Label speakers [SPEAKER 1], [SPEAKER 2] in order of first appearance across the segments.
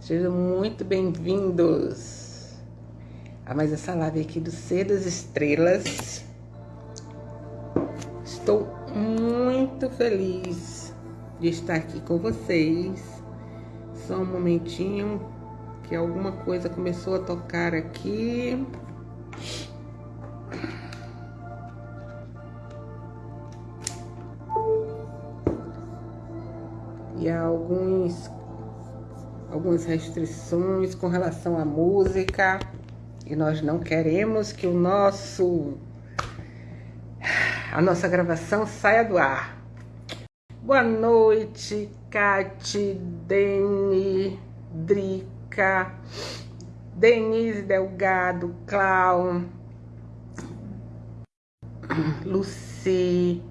[SPEAKER 1] Sejam muito bem-vindos a mais essa live aqui do Ser das Estrelas. Estou muito feliz de estar aqui com vocês. Só um momentinho que alguma coisa começou a tocar aqui. Há alguns, algumas restrições com relação à música. E nós não queremos que o nosso a nossa gravação saia do ar. Boa noite, Cati, Deni, Drica, Denise Delgado, Clau, Luci.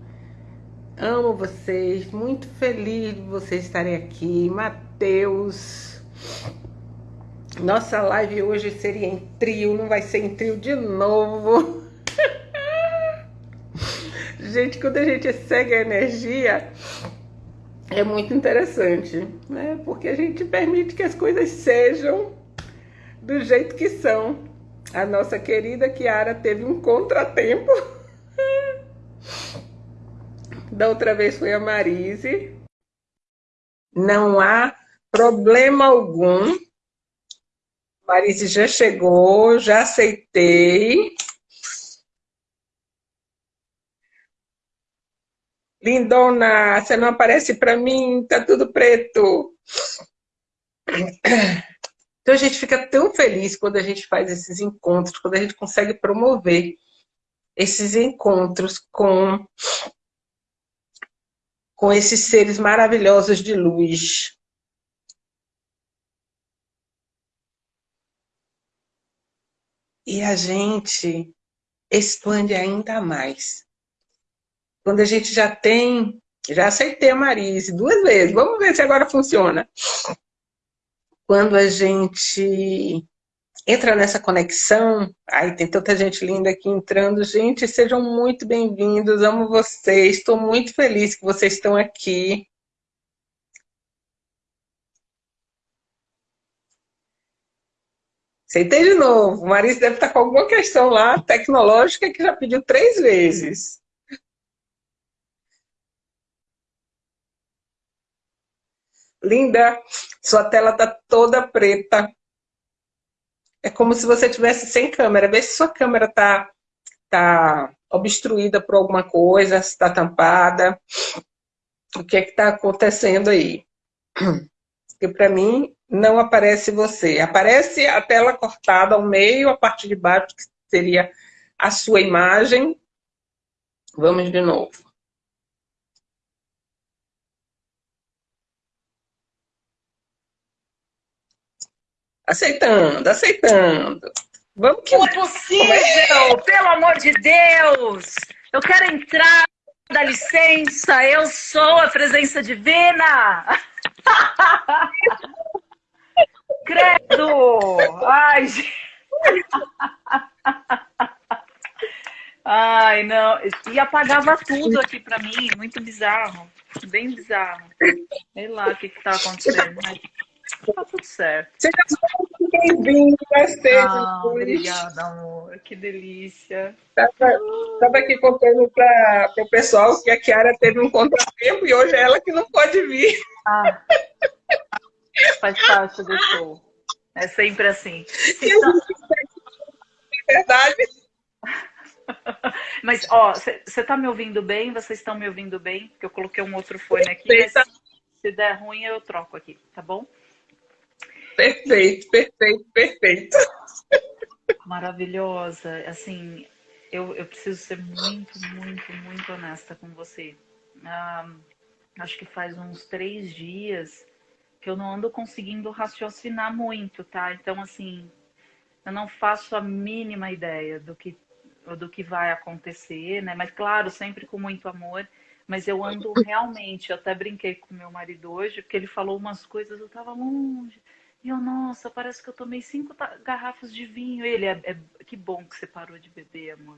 [SPEAKER 1] Amo vocês, muito feliz de vocês estarem aqui. Matheus. Nossa live hoje seria em trio, não vai ser em trio de novo. gente, quando a gente segue a energia, é muito interessante, né? Porque a gente permite que as coisas sejam do jeito que são. A nossa querida Kiara teve um contratempo. Da outra vez foi a Marise. Não há problema algum. Marise já chegou, já aceitei. Lindona, você não aparece para mim, tá tudo preto. Então a gente fica tão feliz quando a gente faz esses encontros, quando a gente consegue promover esses encontros com com esses seres maravilhosos de luz. E a gente expande ainda mais. Quando a gente já tem, já aceitei a Marise duas vezes, vamos ver se agora funciona. Quando a gente entra nessa conexão. Ai, tem tanta gente linda aqui entrando. Gente, sejam muito bem-vindos. Amo vocês. Estou muito feliz que vocês estão aqui. Aceitei de novo. Marisa deve estar com alguma questão lá tecnológica que já pediu três vezes. Linda, sua tela está toda preta. É como se você tivesse sem câmera. Vê se sua câmera está tá obstruída por alguma coisa, se está tampada. O que é que está acontecendo aí? Porque para mim não aparece você. Aparece a tela cortada ao meio, a parte de baixo, que seria a sua imagem. Vamos de novo. Aceitando, aceitando.
[SPEAKER 2] Vamos que... Não é possível! Pelo amor de Deus! Eu quero entrar, dá licença, eu sou a presença divina! Credo! Ai, Ai, não. E apagava tudo aqui pra mim, muito bizarro. Bem bizarro. Sei lá o que, que tá acontecendo. Tá tudo certo.
[SPEAKER 1] Seja muito bem-vindo, gostei.
[SPEAKER 2] Ah, obrigada, amor. Que delícia.
[SPEAKER 1] Estava aqui contando para o pessoal que a Kiara teve um contratempo e hoje é ela que não pode vir. Ah,
[SPEAKER 2] faz parte do show. É sempre assim.
[SPEAKER 1] Então... É verdade.
[SPEAKER 2] Mas, ó, você está me ouvindo bem? Vocês estão me ouvindo bem? Porque eu coloquei um outro fone aqui. se der ruim, eu troco aqui, tá bom?
[SPEAKER 1] Perfeito, perfeito, perfeito.
[SPEAKER 2] Maravilhosa. Assim, eu, eu preciso ser muito, muito, muito honesta com você. Ah, acho que faz uns três dias que eu não ando conseguindo raciocinar muito, tá? Então, assim, eu não faço a mínima ideia do que, do que vai acontecer, né? Mas, claro, sempre com muito amor. Mas eu ando realmente, eu até brinquei com meu marido hoje, porque ele falou umas coisas, eu tava longe. E eu, nossa, parece que eu tomei cinco garrafas de vinho. Ele, é, é, que bom que você parou de beber, amor.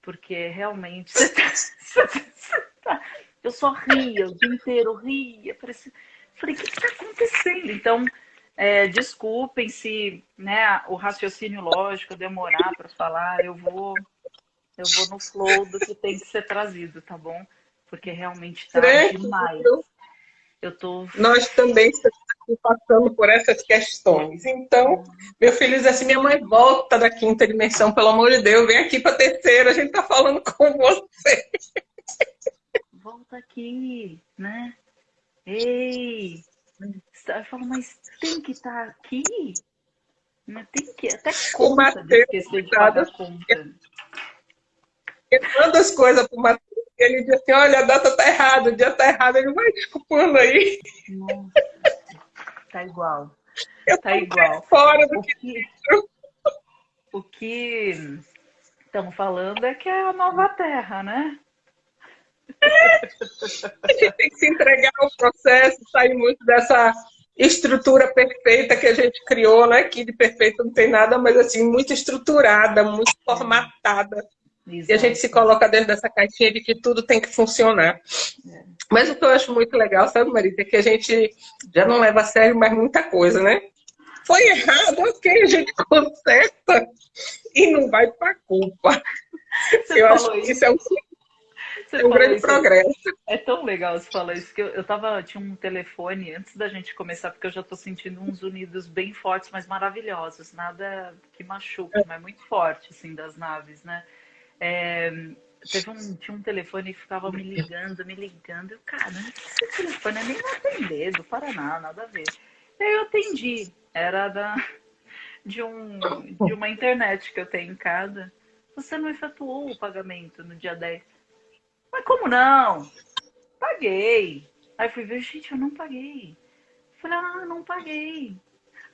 [SPEAKER 2] Porque realmente você tá, você tá, eu só ria o dia inteiro, ria. Parecia, Falei, o que está acontecendo? Então, é, desculpem se né, o raciocínio lógico demorar para falar, eu vou, eu vou no flow do que tem que ser trazido, tá bom? Porque realmente está demais. Eu tô...
[SPEAKER 1] Nós também estamos passando por essas questões. Então, meu filho diz assim, minha mãe volta da quinta dimensão, pelo amor de Deus, vem aqui para a terceira, a gente está falando com você.
[SPEAKER 2] Volta aqui, né? Ei! Eu falo, mas tem que estar tá aqui? Mas tem que até conta o Mateus, esquecer de pagar conta.
[SPEAKER 1] Ele manda as coisas para o Matheus e ele diz assim, olha, a data está errada, o dia está errado, ele vai desculpando aí.
[SPEAKER 2] Nossa, tá igual. Eu tá igual.
[SPEAKER 1] Fora do o que,
[SPEAKER 2] o que estamos falando é que é a nova terra, né?
[SPEAKER 1] A gente tem que se entregar ao processo, sair muito dessa estrutura perfeita que a gente criou, né? Que de perfeito não tem nada, mas assim, muito estruturada, muito formatada. Exato. E a gente se coloca dentro dessa caixinha de que tudo tem que funcionar. É. Mas o que eu acho muito legal, sabe, Marita, é que a gente já não leva a sério mais muita coisa, né? Foi errado, ok, a gente conserta e não vai para culpa. Você eu acho que isso é um é um grande isso. progresso.
[SPEAKER 2] É tão legal você falar isso, que eu, eu tava, tinha um telefone antes da gente começar, porque eu já tô sentindo uns unidos bem fortes, mas maravilhosos, nada que machuque, é. mas muito forte, assim, das naves, né? É, teve um, tinha um telefone que ficava me ligando, me ligando, eu, cara, esse telefone é nem atender, do Paraná, nada a ver. E aí eu atendi, era da, de, um, de uma internet que eu tenho em casa. Você não efetuou o pagamento no dia 10. Mas como não? Paguei. Aí fui ver, gente, eu não paguei. Falei, ah, não paguei.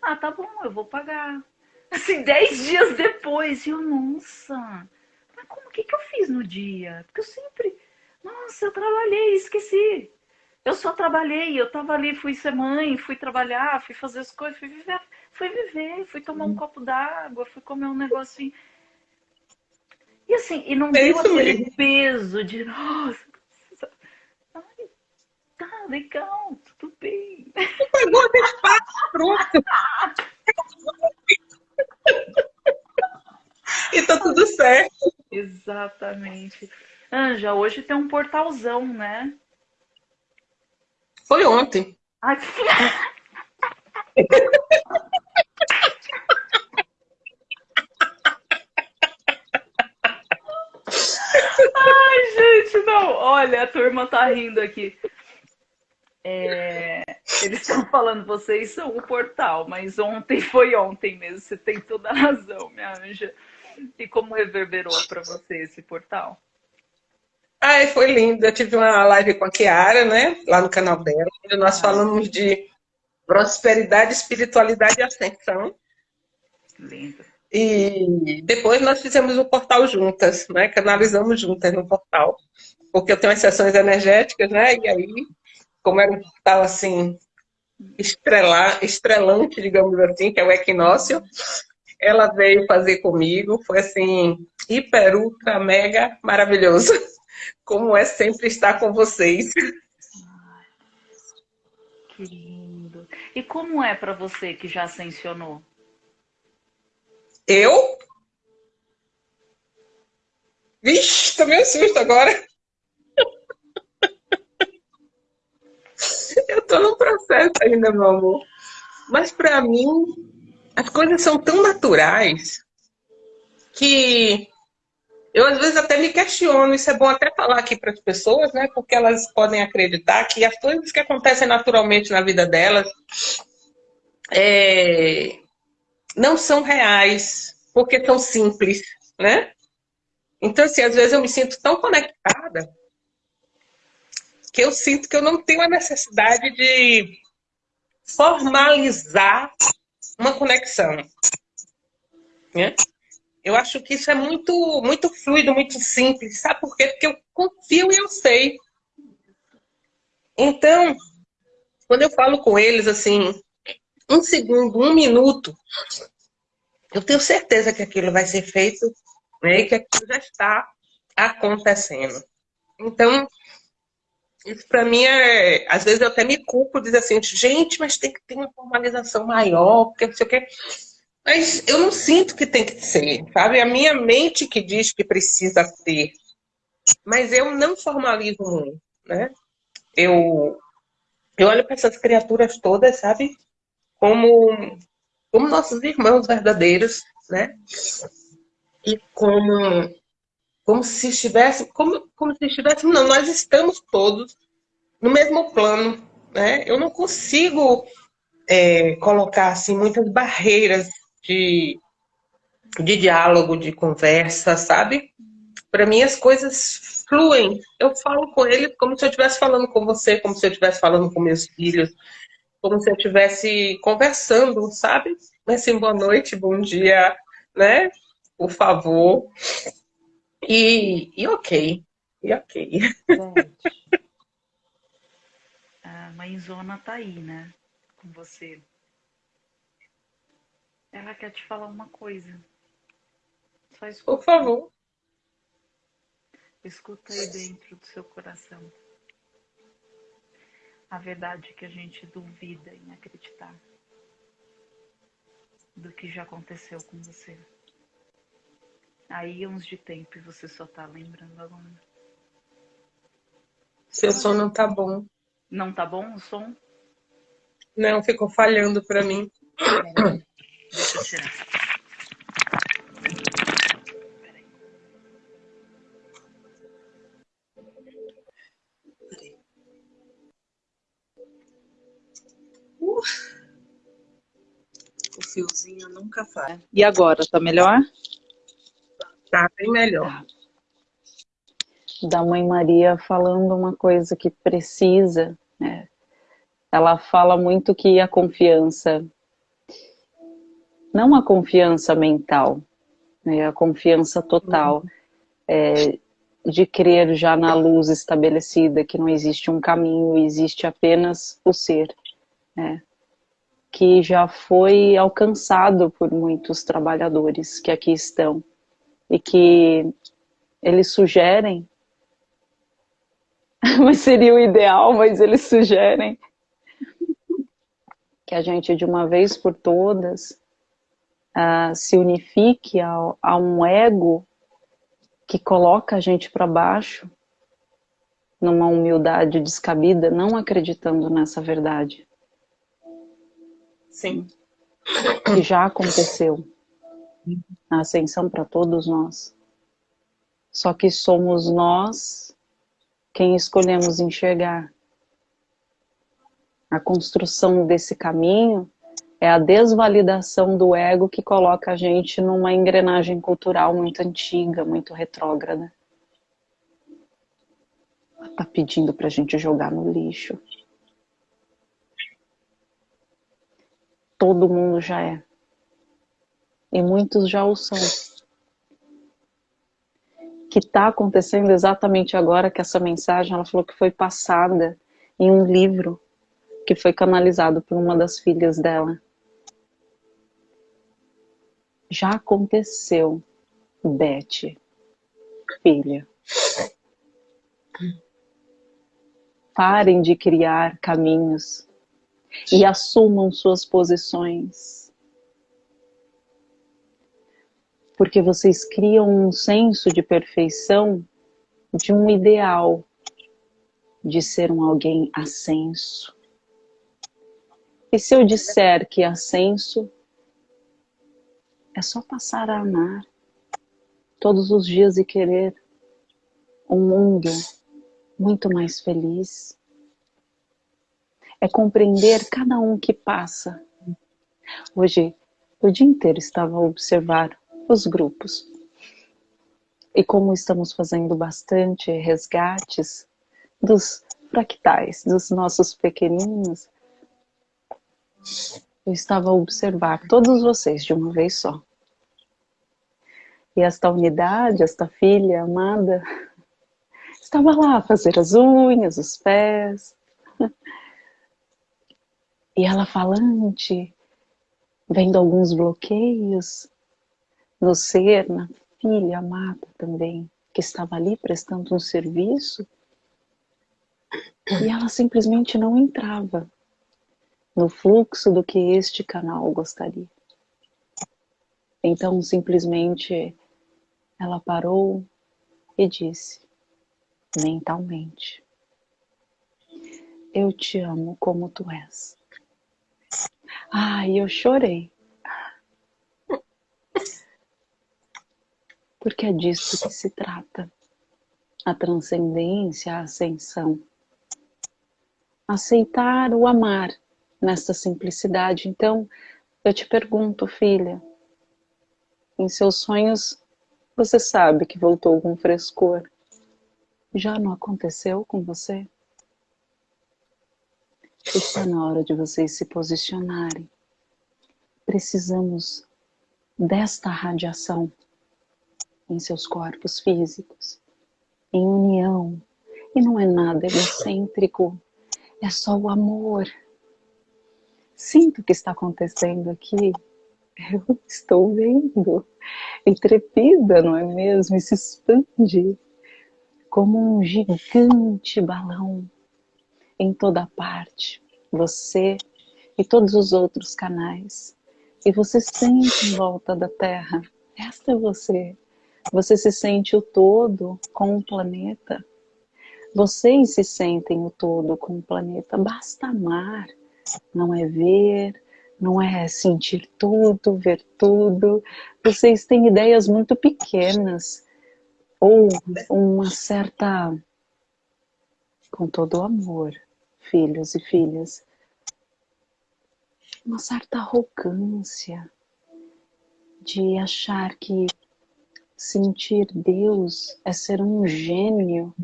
[SPEAKER 2] Ah, tá bom, eu vou pagar. Assim, dez dias depois, eu, nossa, como que que eu fiz no dia? Porque eu sempre, nossa, eu trabalhei, esqueci. Eu só trabalhei, eu tava ali, fui ser mãe, fui trabalhar, fui fazer as coisas, fui viver, fui viver, fui tomar um copo d'água, fui comer um negocinho. E assim, e não é deu aquele mesmo. peso de, nossa, ai, tá legal, tudo bem.
[SPEAKER 1] Pegou o espaço, pronto. e tá tudo certo.
[SPEAKER 2] Exatamente. Anja, hoje tem um portalzão, né?
[SPEAKER 1] Foi ontem. Ai,
[SPEAKER 2] Ai, gente, não. Olha, a turma tá rindo aqui. É, eles estão falando, vocês são o portal, mas ontem foi ontem mesmo. Você tem toda a razão, minha anja. E como reverberou para você esse portal?
[SPEAKER 1] Ai, foi lindo. Eu tive uma live com a Kiara, né? Lá no canal dela, onde nós ah. falamos de prosperidade, espiritualidade e ascensão.
[SPEAKER 2] Lindo.
[SPEAKER 1] E depois nós fizemos o portal juntas, né? Canalizamos juntas no portal. Porque eu tenho as sessões energéticas, né? E aí, como era um portal assim, estrelar, estrelante, digamos assim, que é o equinócio, ela veio fazer comigo. Foi assim, hiper, ultra, mega maravilhoso. Como é sempre estar com vocês.
[SPEAKER 2] Que lindo. E como é para você que já ascensionou?
[SPEAKER 1] Eu? Vixe, tomei um susto agora. Eu tô no processo ainda, meu amor. Mas para mim, as coisas são tão naturais que eu às vezes até me questiono, isso é bom até falar aqui para as pessoas, né? Porque elas podem acreditar que as coisas que acontecem naturalmente na vida delas é, não são reais, porque são simples, né? Então, assim, às vezes eu me sinto tão conectada que eu sinto que eu não tenho a necessidade de formalizar uma conexão. Né? Eu acho que isso é muito, muito fluido, muito simples. Sabe por quê? Porque eu confio e eu sei. Então, quando eu falo com eles, assim, um segundo, um minuto, eu tenho certeza que aquilo vai ser feito né, e que aquilo já está acontecendo. Então, Isso para mim é. Às vezes eu até me culpo, dizer assim, gente, mas tem que ter uma formalização maior, porque não sei o quê. Mas eu não sinto que tem que ser, sabe? A minha mente que diz que precisa ter. Mas eu não formalizo muito, né? Eu, eu olho para essas criaturas todas, sabe? Como, como nossos irmãos verdadeiros, né? E como como se estivéssemos, como, como se estivéssemos, não, nós estamos todos no mesmo plano, né? Eu não consigo é, colocar assim muitas barreiras de, de diálogo, de conversa, sabe? Para mim as coisas fluem. Eu falo com ele como se eu estivesse falando com você, como se eu estivesse falando com meus filhos, como se eu estivesse conversando, sabe? Assim, boa noite, bom dia, né? Por favor. E, e ok. E ok.
[SPEAKER 2] a mãezona tá aí, né? Com você. Ela quer te falar uma coisa.
[SPEAKER 1] Só escuta. Por favor.
[SPEAKER 2] Escuta aí dentro do seu coração. A verdade que a gente duvida em acreditar do que já aconteceu com você. Aí uns de tempo e você só tá lembrando agora.
[SPEAKER 1] Seu som não tá bom.
[SPEAKER 2] Não tá bom o som?
[SPEAKER 1] Não, ficou falhando pra mim.
[SPEAKER 2] Deixa eu tirar.
[SPEAKER 1] Uh. O fiozinho nunca faz.
[SPEAKER 2] E agora, tá melhor?
[SPEAKER 1] Tá bem melhor.
[SPEAKER 2] Da Mãe Maria falando uma coisa que precisa, né? Ela fala muito que a confiança, não a confiança mental, né? a confiança total, uhum. é, de crer já na luz estabelecida, que não existe um caminho, existe apenas o ser, né? que já foi alcançado por muitos trabalhadores que aqui estão e que eles sugerem, mas seria o ideal, mas eles sugerem que a gente de uma vez por todas uh, se unifique a, a um ego que coloca a gente para baixo numa humildade descabida, não acreditando nessa verdade.
[SPEAKER 1] Sim.
[SPEAKER 2] Que já aconteceu a ascensão para todos nós. Só que somos nós quem escolhemos enxergar. A construção desse caminho é a desvalidação do ego que coloca a gente numa engrenagem cultural muito antiga, muito retrógrada. Está pedindo para a gente jogar no lixo. Todo mundo já é e muitos já o são. Que está acontecendo exatamente agora que essa mensagem, ela falou que foi passada em um livro que foi canalizado por uma das filhas dela. Já aconteceu, Beth, filha. Parem de criar caminhos e assumam suas posições porque vocês criam um senso de perfeição de um ideal de ser um alguém ascenso. E se eu disser que ascenso é só passar a amar todos os dias e querer um mundo muito mais feliz. É compreender cada um que passa. Hoje, o dia inteiro estava a observar os grupos. E como estamos fazendo bastante resgates dos fractais, dos nossos pequeninos, eu estava a observar todos vocês de uma vez só. E esta unidade, esta filha amada, estava lá a fazer as unhas, os pés. E ela falante, vendo alguns bloqueios, no ser, na filha amada também, que estava ali prestando um serviço, E ela simplesmente não entrava no fluxo do que este canal gostaria. Então, simplesmente, ela parou e disse, mentalmente: Eu te amo como tu és. Ai, eu chorei. Porque é disso que se trata. A transcendência, a ascensão. Aceitar o amar nessa simplicidade. Então, eu te pergunto, filha, em seus sonhos você sabe que voltou com frescor. Já não aconteceu com você? Está na hora de vocês se posicionarem. Precisamos desta radiação em seus corpos físicos, em união. E não é nada egocêntrico, é só o amor. Sinto o que está acontecendo aqui. Eu estou vendo. Intrepida, não é mesmo? E se expande como um gigante balão em toda parte. Você e todos os outros canais. E você sente em volta da Terra. Esta é você. Você se sente o todo com o planeta. Vocês se sentem o todo com o planeta. Basta amar. Não é ver, não é sentir tudo, ver tudo. Vocês têm ideias muito pequenas ou uma certa, com todo o amor, filhos e filhas, uma certa arrogância de achar que sentir Deus é ser um gênio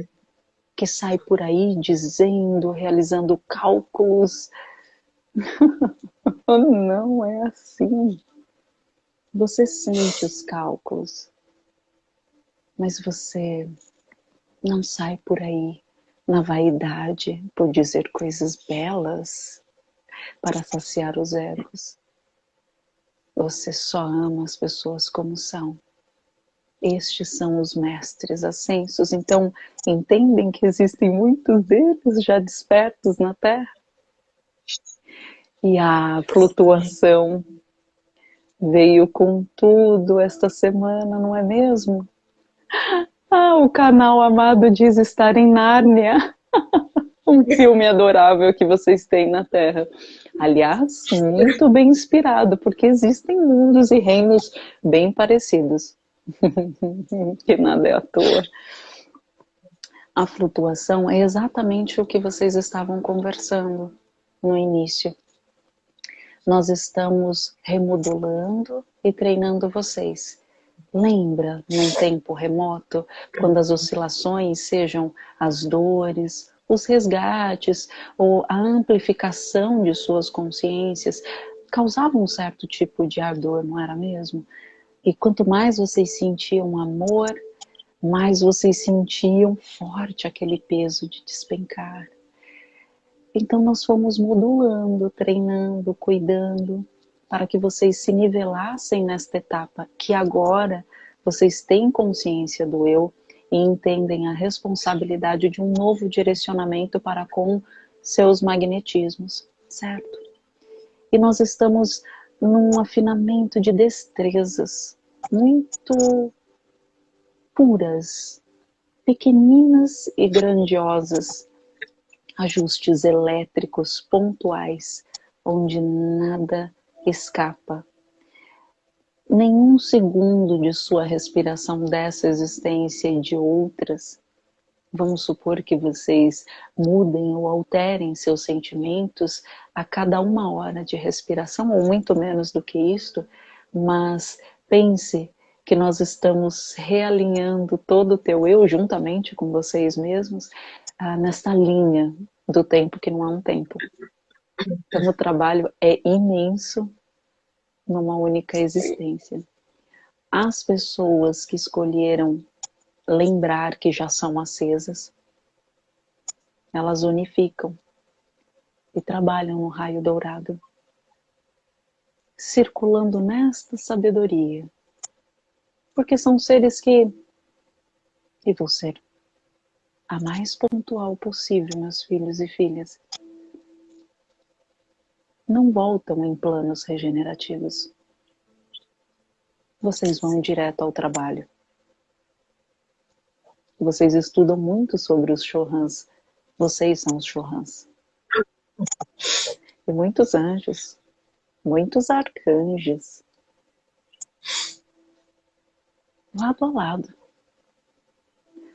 [SPEAKER 2] que sai por aí dizendo, realizando cálculos Não é assim. Você sente os cálculos, mas você não sai por aí na vaidade por dizer coisas belas para saciar os egos. Você só ama as pessoas como são. Estes são os mestres ascensos, então entendem que existem muitos deles já despertos na Terra? E a flutuação veio com tudo esta semana, não é mesmo? Ah, o canal amado diz estar em Nárnia. um filme adorável que vocês têm na Terra. Aliás, muito bem inspirado, porque existem mundos e reinos bem parecidos. que nada é à toa. A flutuação é exatamente o que vocês estavam conversando no início nós estamos remodulando e treinando vocês. Lembra, num tempo remoto, quando as oscilações sejam as dores, os resgates ou a amplificação de suas consciências causavam um certo tipo de ardor, não era mesmo? E quanto mais vocês sentiam amor, mais vocês sentiam forte aquele peso de despencar. Então nós fomos modulando, treinando, cuidando, para que vocês se nivelassem nesta etapa, que agora vocês têm consciência do eu e entendem a responsabilidade de um novo direcionamento para com seus magnetismos, certo? E nós estamos num afinamento de destrezas muito puras, pequeninas e grandiosas, ajustes elétricos pontuais, onde nada escapa. Nenhum segundo de sua respiração dessa existência e de outras, vamos supor que vocês mudem ou alterem seus sentimentos a cada uma hora de respiração, ou muito menos do que isto, mas pense que nós estamos realinhando todo o teu eu juntamente com vocês mesmos ah, nesta linha do tempo que não é um tempo. Então o trabalho é imenso numa única existência. As pessoas que escolheram lembrar que já são acesas, elas unificam e trabalham no raio dourado, circulando nesta sabedoria, porque são seres que, e vou ser a mais pontual possível, meus filhos e filhas. Não voltam em planos regenerativos. Vocês vão direto ao trabalho. Vocês estudam muito sobre os Chohans. Vocês são os Chohans. E muitos anjos, muitos arcanjos, lado a lado.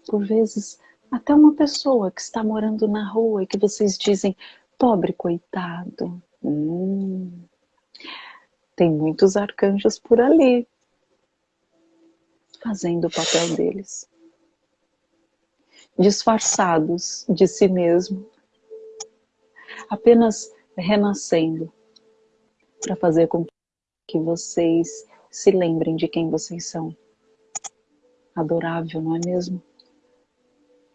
[SPEAKER 2] Por vezes, até uma pessoa que está morando na rua e que vocês dizem, pobre coitado. Hum, tem muitos arcanjos por ali, fazendo o papel deles. Disfarçados de si mesmo, apenas renascendo para fazer com que vocês se lembrem de quem vocês são adorável, não é mesmo?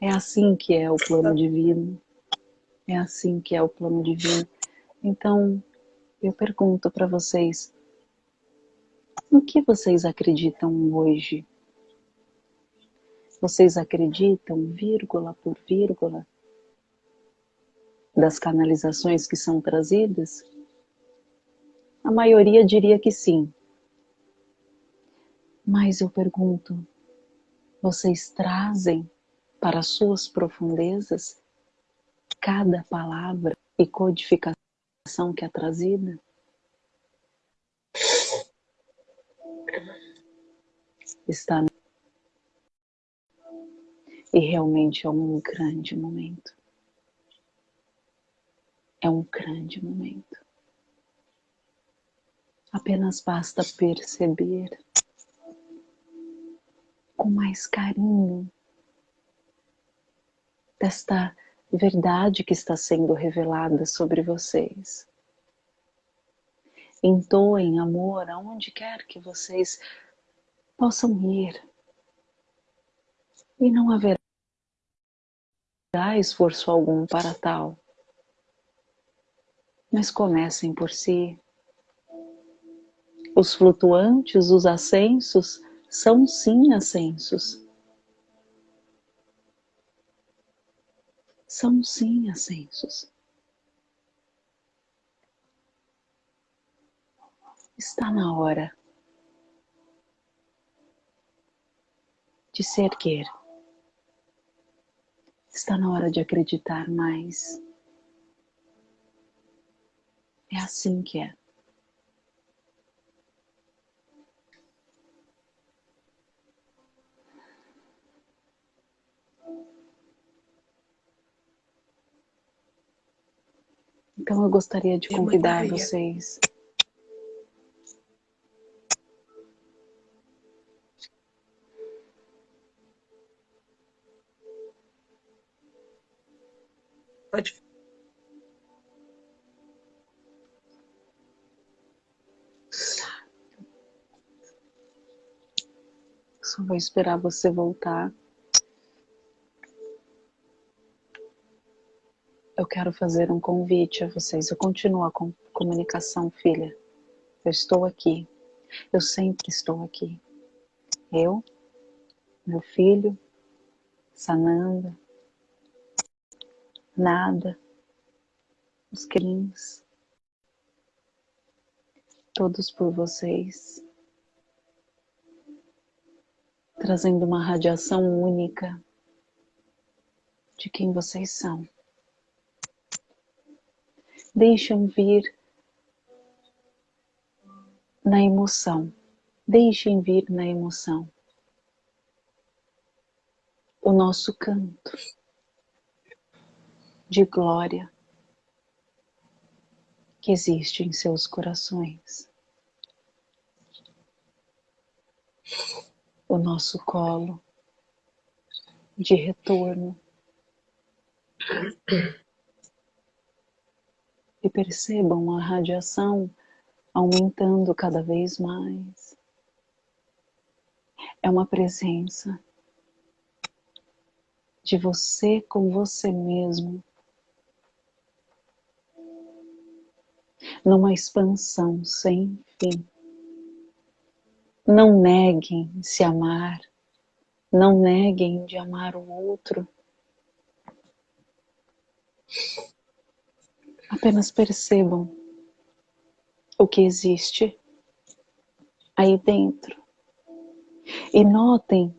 [SPEAKER 2] É assim que é o plano divino. É assim que é o plano divino. Então, eu pergunto para vocês, no que vocês acreditam hoje? Vocês acreditam, vírgula por vírgula, das canalizações que são trazidas? A maioria diria que sim. Mas eu pergunto, vocês trazem para suas profundezas cada palavra e codificação que é trazida? Está e realmente é um grande momento. É um grande momento. Apenas basta perceber com mais carinho desta verdade que está sendo revelada sobre vocês. Entoem amor aonde quer que vocês possam ir. E não haverá esforço algum para tal. Mas comecem por si. Os flutuantes, os ascensos, são sim ascensos. São sim ascensos. Está na hora de se erguer. Está na hora de acreditar mais. É assim que é. Então eu gostaria de convidar vocês
[SPEAKER 1] Pode.
[SPEAKER 2] Só vou esperar você voltar. Eu quero fazer um convite a vocês. Eu continuo a comunicação, filha. Eu estou aqui. Eu sempre estou aqui. Eu, meu filho, Sananda, Nada, os crimes, todos por vocês, trazendo uma radiação única de quem vocês são. Deixem vir na emoção. Deixem vir na emoção o nosso canto de glória que existe em seus corações. O nosso colo de retorno e percebam a radiação aumentando cada vez mais. É uma presença de você com você mesmo, numa expansão sem fim. Não neguem se amar, não neguem de amar o outro. Apenas percebam o que existe aí dentro. E notem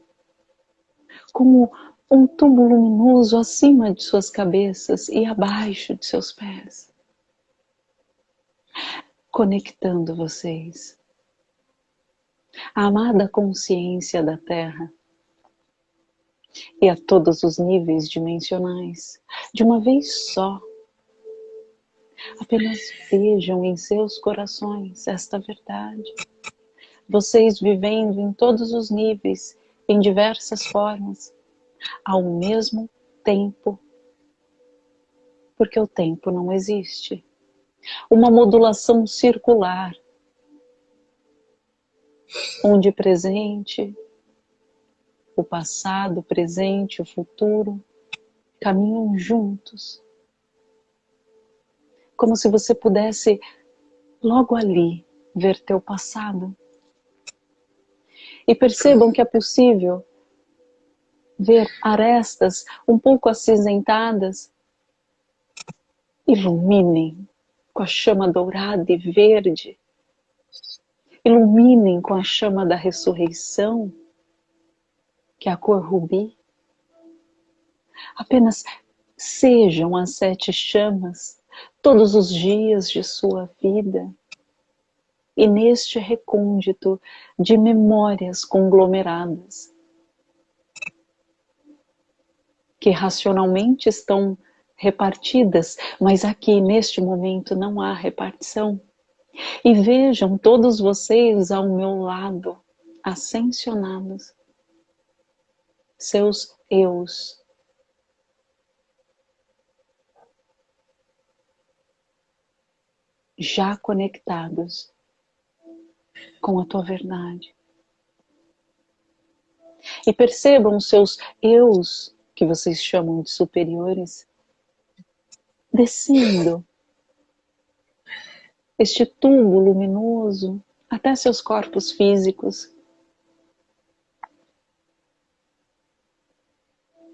[SPEAKER 2] como um tubo luminoso acima de suas cabeças e abaixo de seus pés conectando vocês. A amada consciência da Terra e a todos os níveis dimensionais, de uma vez só. Apenas vejam em seus corações esta verdade. Vocês vivendo em todos os níveis, em diversas formas, ao mesmo tempo. Porque o tempo não existe. Uma modulação circular, onde presente, o passado, o presente, o futuro caminham juntos. Como se você pudesse logo ali ver teu passado. E percebam que é possível ver arestas um pouco acinzentadas. Iluminem com a chama dourada e verde. Iluminem com a chama da ressurreição que é a cor rubi. Apenas sejam as sete chamas todos os dias de sua vida. E neste recôndito de memórias conglomeradas, que racionalmente estão repartidas, mas aqui neste momento não há repartição. E vejam todos vocês ao meu lado, ascensionados, seus eus. Já conectados com a tua verdade. E percebam seus eus, que vocês chamam de superiores, descendo este tubo luminoso até seus corpos físicos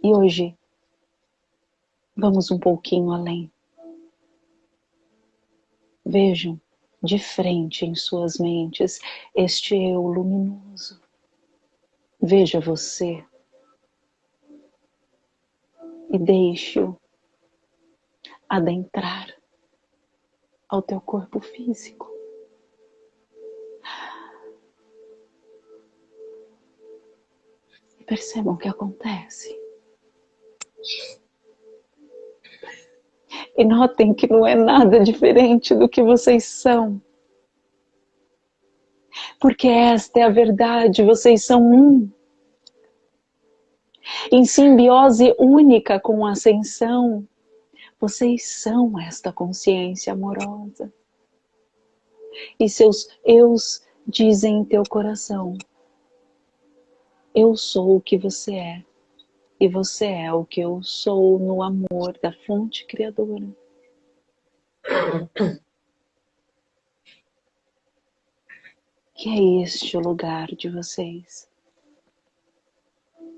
[SPEAKER 2] E hoje, vamos um pouquinho além. Vejam de frente em suas mentes este eu luminoso. Veja você e deixe-o adentrar ao teu corpo físico. E percebam o que acontece. E notem que não é nada diferente do que vocês são. Porque esta é a verdade, vocês são um. Em simbiose única com a ascensão, vocês são esta consciência amorosa. E seus eus dizem em teu coração, eu sou o que você é e você é o que eu sou no amor da fonte criadora. Que é este o lugar de vocês.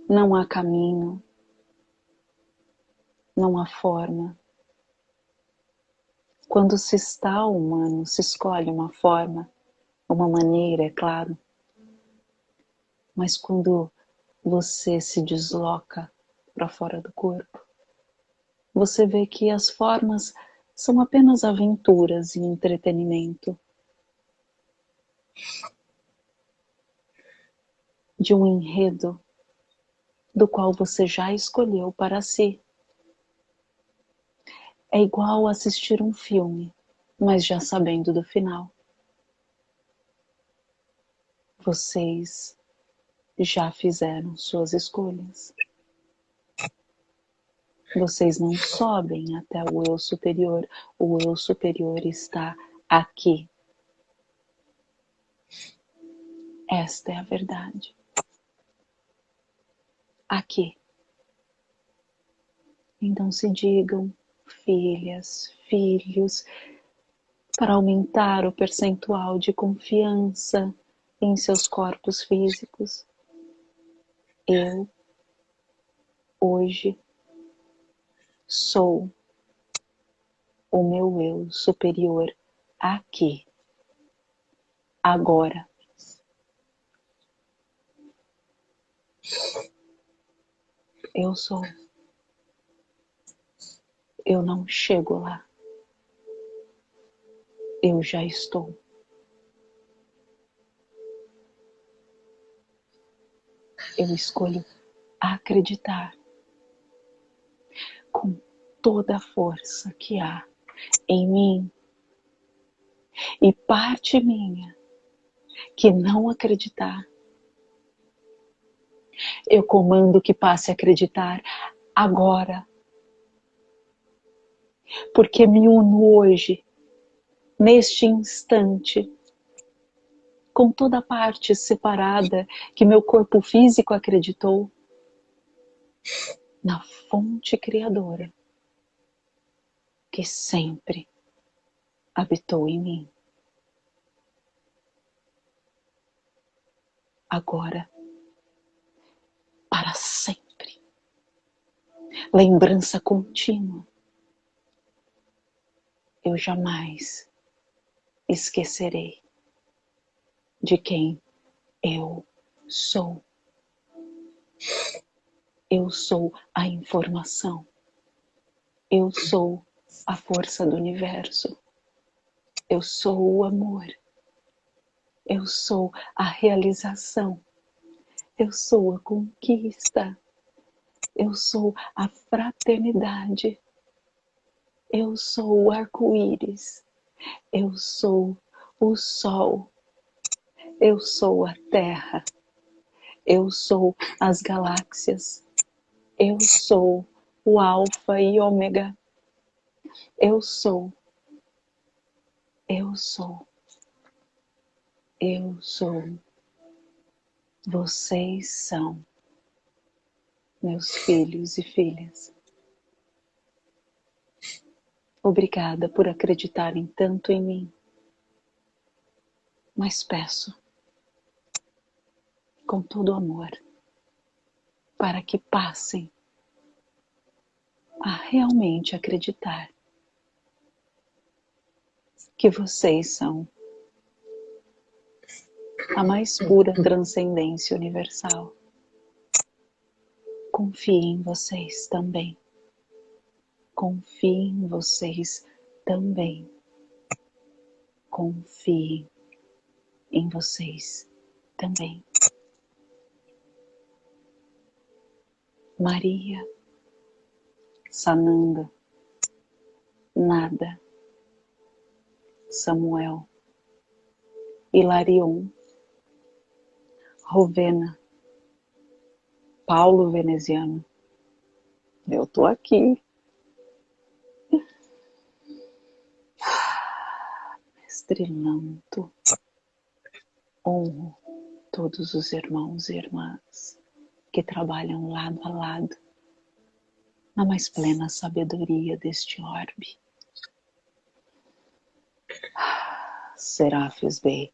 [SPEAKER 2] Não há caminho, não há forma. Quando se está humano, se escolhe uma forma, uma maneira, é claro. Mas quando você se desloca para fora do corpo. Você vê que as formas são apenas aventuras e entretenimento. De um enredo do qual você já escolheu para si. É igual assistir um filme, mas já sabendo do final. Vocês já fizeram suas escolhas. Vocês não sobem até o eu superior. O eu superior está aqui. Esta é a verdade. Aqui. Então se digam, filhas, filhos, para aumentar o percentual de confiança em seus corpos físicos. Eu, hoje, sou o meu eu superior aqui, agora. Eu sou. Eu não chego lá. Eu já estou. Eu escolho acreditar com toda a força que há em mim e parte minha que não acreditar. Eu comando que passe a acreditar agora. Porque me uno hoje, neste instante, com toda a parte separada que meu corpo físico acreditou, na fonte criadora que sempre habitou em mim. Agora, para sempre, lembrança contínua, eu jamais esquecerei de quem eu sou. Eu sou a informação. Eu sou a força do universo. Eu sou o amor. Eu sou a realização. Eu sou a conquista. Eu sou a fraternidade. Eu sou o arco-íris. Eu sou o sol. Eu sou a terra. Eu sou as galáxias. Eu sou o alfa e ômega. Eu sou. Eu sou. Eu sou. Vocês são meus filhos e filhas. Obrigada por acreditarem tanto em mim. Mas peço, com todo amor, para que passem a realmente acreditar que vocês são a mais pura transcendência universal. Confie em vocês também. Confie em vocês também. Confie em vocês também. Maria, Sananda, Nada, Samuel, Hilarion, Rovena, Paulo Veneziano. Eu tô aqui. Mestre Lanto, honro todos os irmãos e irmãs que trabalham lado a lado na mais plena sabedoria deste orbe. Serafis Bey.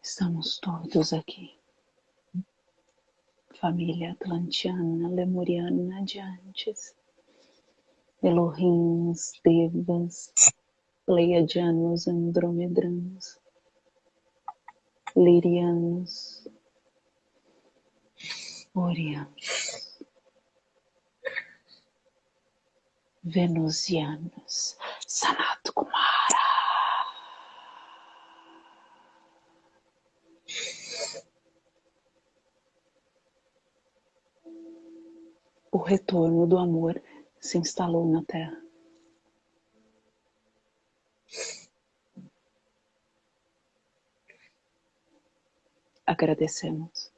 [SPEAKER 2] Estamos todos aqui. Família atlantiana, lemuriana de antes. Elohins, Devas, Pleiadianos, Andromedranos, Lirianos, Orianos, Venusianos, Sanat Kumara. O retorno do amor se instalou na Terra. Agradecemos.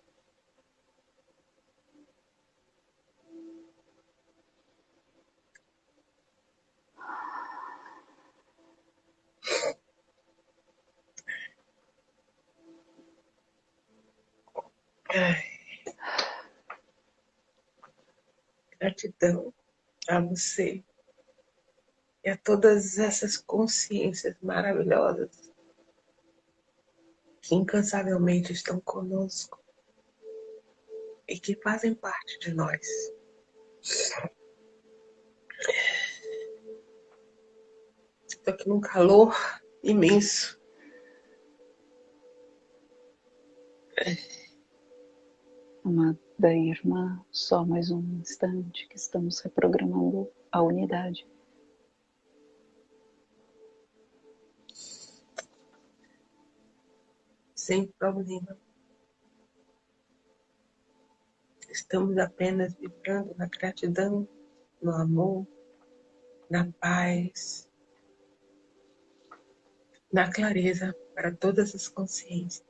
[SPEAKER 1] Gratidão a você e a todas essas consciências maravilhosas que incansavelmente estão conosco e que fazem parte de nós. Estou aqui num calor imenso.
[SPEAKER 2] Amada irmã, só mais um instante que estamos reprogramando a unidade.
[SPEAKER 1] Sem problema. Estamos apenas vibrando na gratidão, no amor, na paz, na clareza para todas as consciências,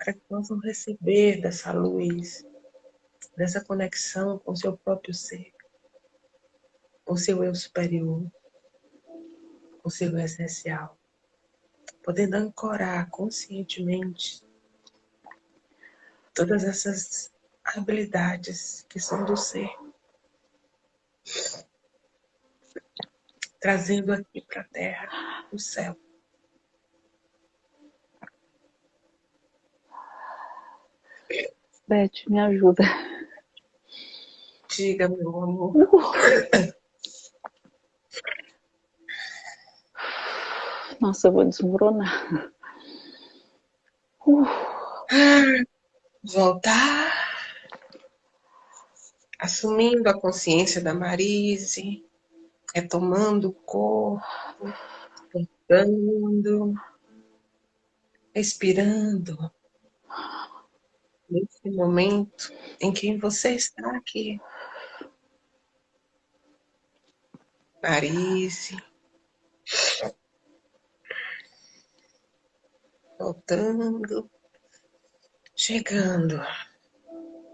[SPEAKER 1] para que possam receber dessa luz, dessa conexão com o seu próprio ser, com o seu eu superior, com o seu eu essencial, podendo ancorar conscientemente todas essas habilidades que são do ser, trazendo aqui para a Terra o céu.
[SPEAKER 2] Beth, me ajuda.
[SPEAKER 1] Diga, meu amor.
[SPEAKER 2] Nossa, eu vou desmoronar. Uh.
[SPEAKER 1] Voltar. Assumindo a consciência da Marise. Retomando o corpo. Voltando. Respirando nesse momento em que você está aqui. Parise. Voltando. Chegando.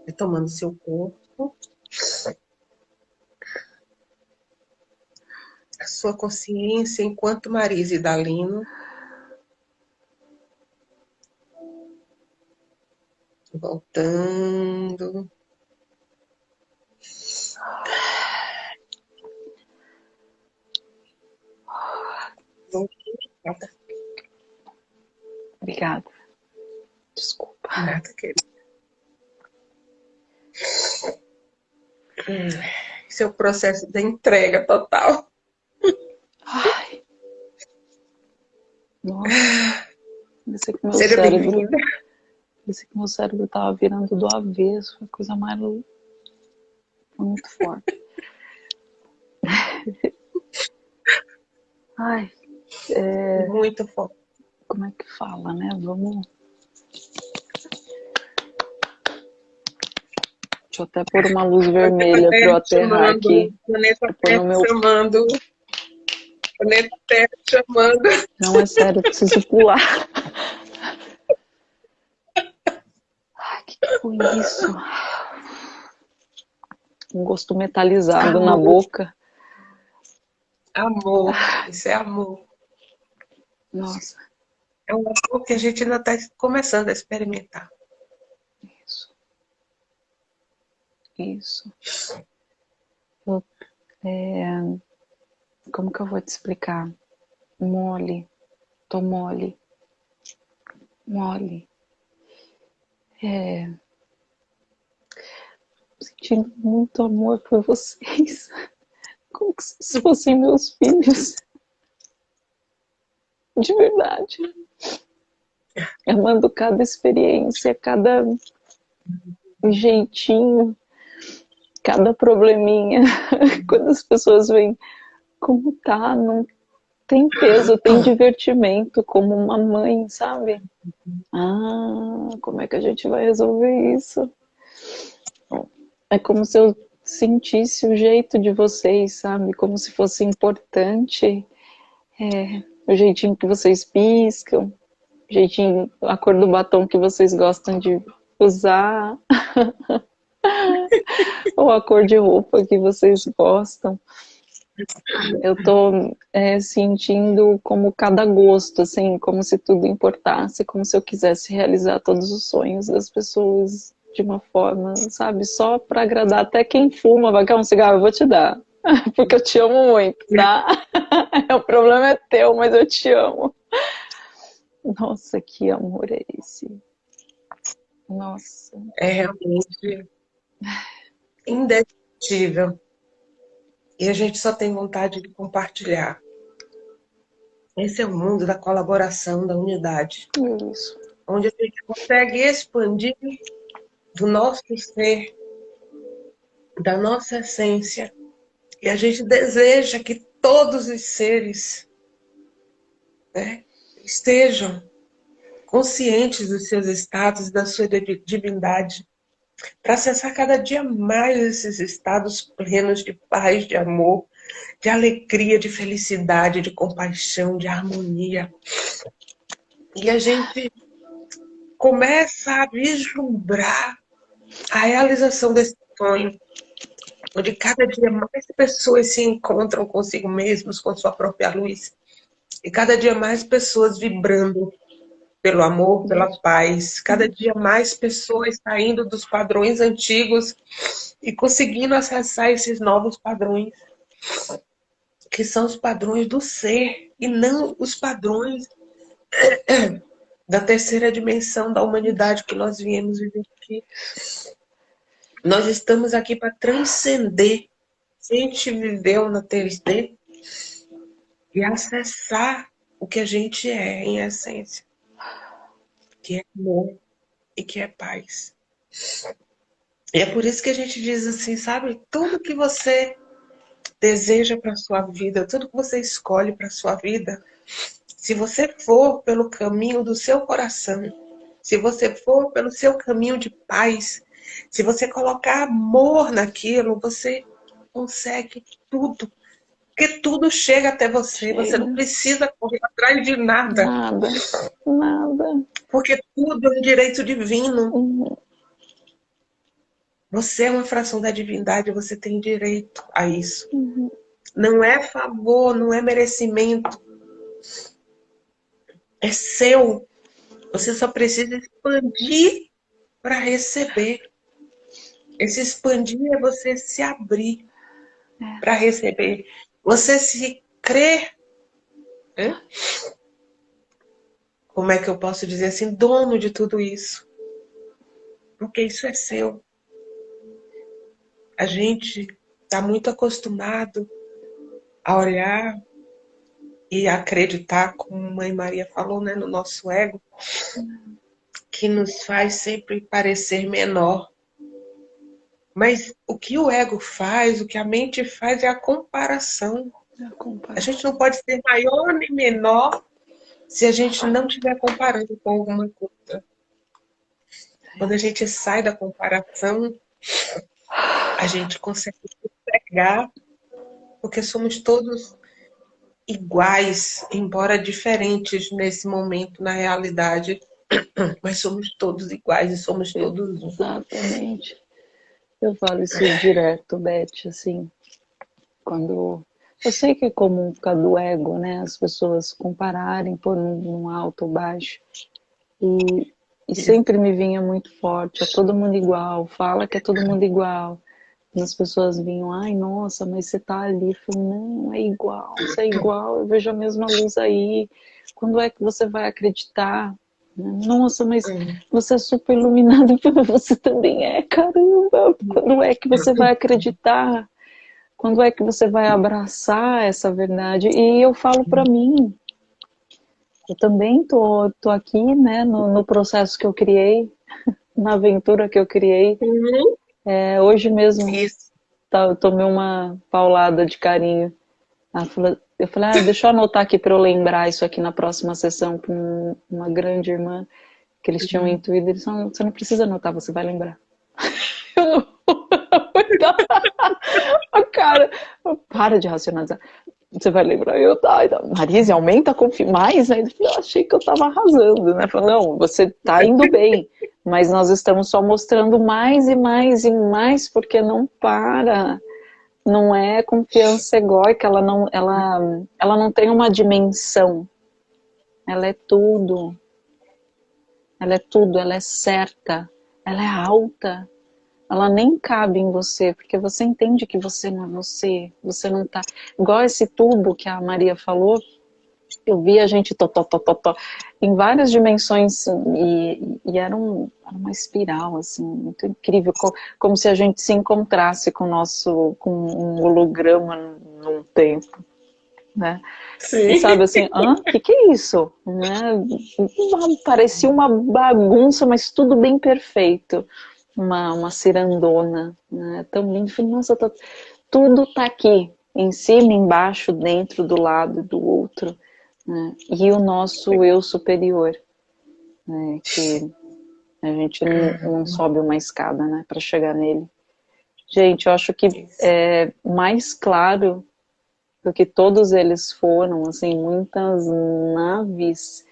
[SPEAKER 1] Retomando seu corpo. A sua consciência enquanto Marise Dalino voltando.
[SPEAKER 2] Obrigada. Desculpa.
[SPEAKER 1] Nada, querida. Hum, esse é processo da entrega total.
[SPEAKER 2] Ai. Nossa. Meu
[SPEAKER 1] Seja bem-vinda.
[SPEAKER 2] Parecia que meu cérebro tava virando do avesso, uma coisa mais foi muito forte. Ai, é,
[SPEAKER 1] Muito forte.
[SPEAKER 2] como é que fala, né? Vamos. Deixa eu até pôr uma luz vermelha para eu aterrar aqui.
[SPEAKER 1] Planeta Terra
[SPEAKER 2] no meu-
[SPEAKER 1] chamando. Planeta Terra chamando.
[SPEAKER 2] Não é sério, eu preciso pular. Foi isso? Um gosto metalizado na
[SPEAKER 1] Amor.
[SPEAKER 2] boca.
[SPEAKER 1] Amor. Isso é amor.
[SPEAKER 2] Nossa,
[SPEAKER 1] É um amor que a gente ainda está começando a experimentar.
[SPEAKER 2] isso. Isso. Eu, é, como que eu vou te explicar? Mole. Tô mole. Mole. É, sentindo muito amor por vocês. Como que se fossem meus filhos. De verdade. Amando cada experiência, cada jeitinho, cada probleminha. Quando as pessoas veem como tá, não tem peso, tem divertimento, como uma mãe, sabe? Ah, como é que a gente vai resolver isso? É como se eu sentisse o jeito de vocês, sabe? Como se fosse importante. É, o jeitinho que vocês piscam, o jeitinho, a cor do batom que vocês gostam de usar, ou a cor de roupa que vocês gostam. Eu tô é, sentindo como cada gosto, assim, como se tudo importasse, como se eu quisesse realizar todos os sonhos das pessoas de uma forma, sabe, só para agradar até quem fuma, vai querer um cigarro, eu vou te dar, porque eu te amo muito, tá? o problema é teu, mas eu te amo. Nossa, que amor é esse? Nossa.
[SPEAKER 1] É realmente indescritível. E a gente só tem vontade de compartilhar. Esse é o mundo da colaboração, da unidade.
[SPEAKER 2] Isso.
[SPEAKER 1] Onde a gente consegue expandir do nosso ser, da nossa essência. E a gente deseja que todos os seres né, estejam conscientes dos seus estados, da sua divindade, para acessar cada dia mais esses estados plenos de paz, de amor, de alegria, de felicidade, de compaixão, de harmonia. E a gente começa a vislumbrar a realização desse sonho, onde cada dia mais pessoas se encontram consigo mesmos, com sua própria luz, e cada dia mais pessoas vibrando pelo amor, pela paz, cada dia mais pessoas saindo dos padrões antigos e conseguindo acessar esses novos padrões, que são os padrões do ser, e não os padrões da terceira dimensão da humanidade que nós viemos viver aqui. Nós estamos aqui para transcender. Se a gente viveu na 3D e acessar o que a gente é em essência, que é amor e que é paz. E é por isso que a gente diz assim, sabe? Tudo que você deseja para sua vida, tudo que você escolhe para sua vida, se você for pelo caminho do seu coração, se você for pelo seu caminho de paz, se você colocar amor naquilo, você consegue tudo. Porque tudo chega até você, chega. você não precisa correr atrás de nada.
[SPEAKER 2] Nada, nada.
[SPEAKER 1] Porque tudo é um direito divino. Uhum. Você é uma fração da divindade, você tem direito a isso. Uhum. Não é favor, não é merecimento é seu. Você só precisa expandir para receber. Esse expandir é você se abrir é. para receber. Você se crer. Né? Como é que eu posso dizer assim? Dono de tudo isso. Porque isso é seu. A gente está muito acostumado a olhar e acreditar, como a Mãe Maria falou, né, no nosso ego, que nos faz sempre parecer menor. Mas o que o ego faz, o que a mente faz é a comparação. É a, comparação. a gente não pode ser maior nem menor se a gente não estiver comparando com alguma coisa. Quando a gente sai da comparação, a gente consegue pegar, porque somos todos iguais, embora diferentes nesse momento, na realidade, mas somos todos iguais e somos todos
[SPEAKER 2] um. Exatamente. Eu falo isso direto, Beth, assim, quando... Eu sei que é comum ficar do ego, né? As pessoas compararem por um alto ou baixo. E, e sempre me vinha muito forte, é todo mundo igual, fala que é todo mundo igual as pessoas vinham, ai, nossa, mas você tá ali. Eu falei, não, é igual, você é igual, eu vejo a mesma luz aí. Quando é que você vai acreditar? Nossa, mas você é super iluminado, você também é, caramba. Quando é que você vai acreditar? Quando é que você vai abraçar essa verdade? E eu falo para mim, eu também tô, tô aqui, né, no, no processo que eu criei, na aventura que eu criei. Uhum. É, hoje mesmo tá, eu tomei uma paulada de carinho. Eu falei, ah, deixa eu anotar aqui para eu lembrar isso aqui na próxima sessão com uma grande irmã que eles tinham uhum. intuído. Eles falaram, você não precisa anotar, você vai lembrar. Eu não... cara, para de racionalizar. Você vai lembrar, eu, tá, Marise, aumenta a mais, né? Eu achei que eu tava arrasando, né? Falei, não, você tá indo bem, mas nós estamos só mostrando mais e mais e mais, porque não para. Não é confiança egóica, ela não, ela, ela não tem uma dimensão. Ela é tudo. Ela é tudo, ela é certa, ela é alta, ela nem cabe em você, porque você entende que você não é você, você não tá... Igual esse tubo que a Maria falou, eu vi a gente to, to, to, to, to, em várias dimensões e, e era, um, era, uma espiral assim muito incrível como se a gente se encontrasse com nosso com um holograma num tempo né? Sim. e sabe assim ah que que é isso? né? Parecia uma bagunça mas tudo bem perfeito uma, uma cirandona né? tão lindo falei, nossa tá, tudo tá aqui em cima embaixo dentro do lado do outro né? e o nosso eu superior, né? que a gente não, não sobe uma escada né? para chegar nele. Gente, eu acho que é mais claro do que todos eles foram, assim, muitas naves,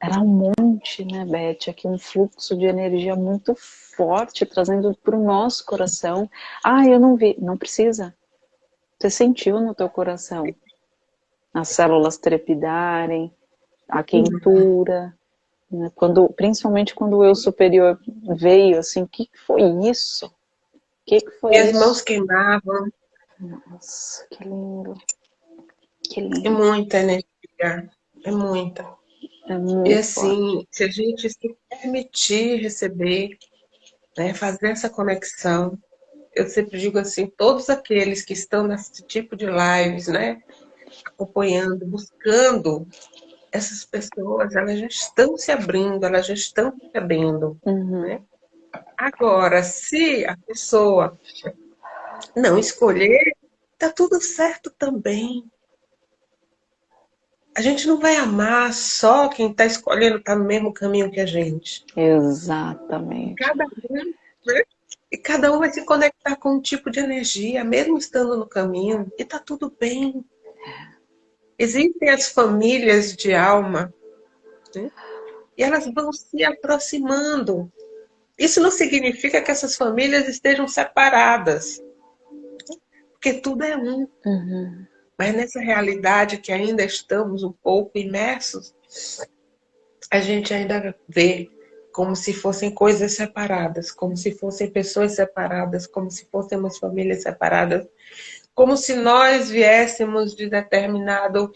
[SPEAKER 2] era um monte, né, Beth? Aqui um fluxo de energia muito forte, trazendo para o nosso coração. Ah, eu não vi. Não precisa. Você sentiu no teu coração as células trepidarem, a quentura, né? quando, principalmente quando o eu superior veio, assim, o que foi isso? O que, que foi
[SPEAKER 1] e
[SPEAKER 2] isso?
[SPEAKER 1] as mãos queimavam.
[SPEAKER 2] Nossa, que lindo. Que lindo.
[SPEAKER 1] É muita energia, é muita.
[SPEAKER 2] É muito
[SPEAKER 1] e assim, forte. se a gente se permitir receber, né, fazer essa conexão, eu sempre digo assim, todos aqueles que estão nesse tipo de lives, né, acompanhando, buscando, essas pessoas, elas já estão se abrindo, elas já estão recebendo. Uhum. Né? Agora, se a pessoa não escolher, tá tudo certo também. A gente não vai amar só quem está escolhendo estar tá no mesmo caminho que a gente.
[SPEAKER 2] Exatamente.
[SPEAKER 1] Cada um, né? E cada um vai se conectar com um tipo de energia, mesmo estando no caminho, e tá tudo bem. Existem as famílias de alma, né? e elas vão se aproximando. Isso não significa que essas famílias estejam separadas, porque tudo é um. Uhum. Mas nessa realidade que ainda estamos um pouco imersos, a gente ainda vê como se fossem coisas separadas, como se fossem pessoas separadas, como se fôssemos famílias separadas como se nós viéssemos de determinado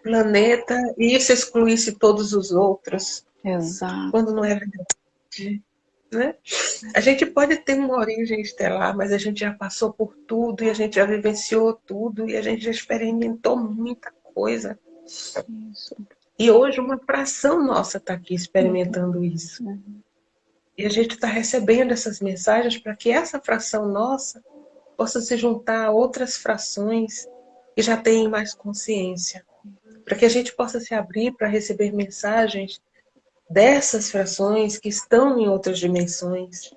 [SPEAKER 1] planeta e isso excluísse todos os outros.
[SPEAKER 2] Exato.
[SPEAKER 1] Quando não é verdade. Né? A gente pode ter uma origem estelar, mas a gente já passou por tudo e a gente já vivenciou tudo e a gente já experimentou muita coisa. Isso. E hoje uma fração nossa está aqui experimentando uhum. isso. Uhum. E a gente está recebendo essas mensagens para que essa fração nossa possa se juntar a outras frações que já têm mais consciência. Para que a gente possa se abrir para receber mensagens dessas frações que estão em outras dimensões.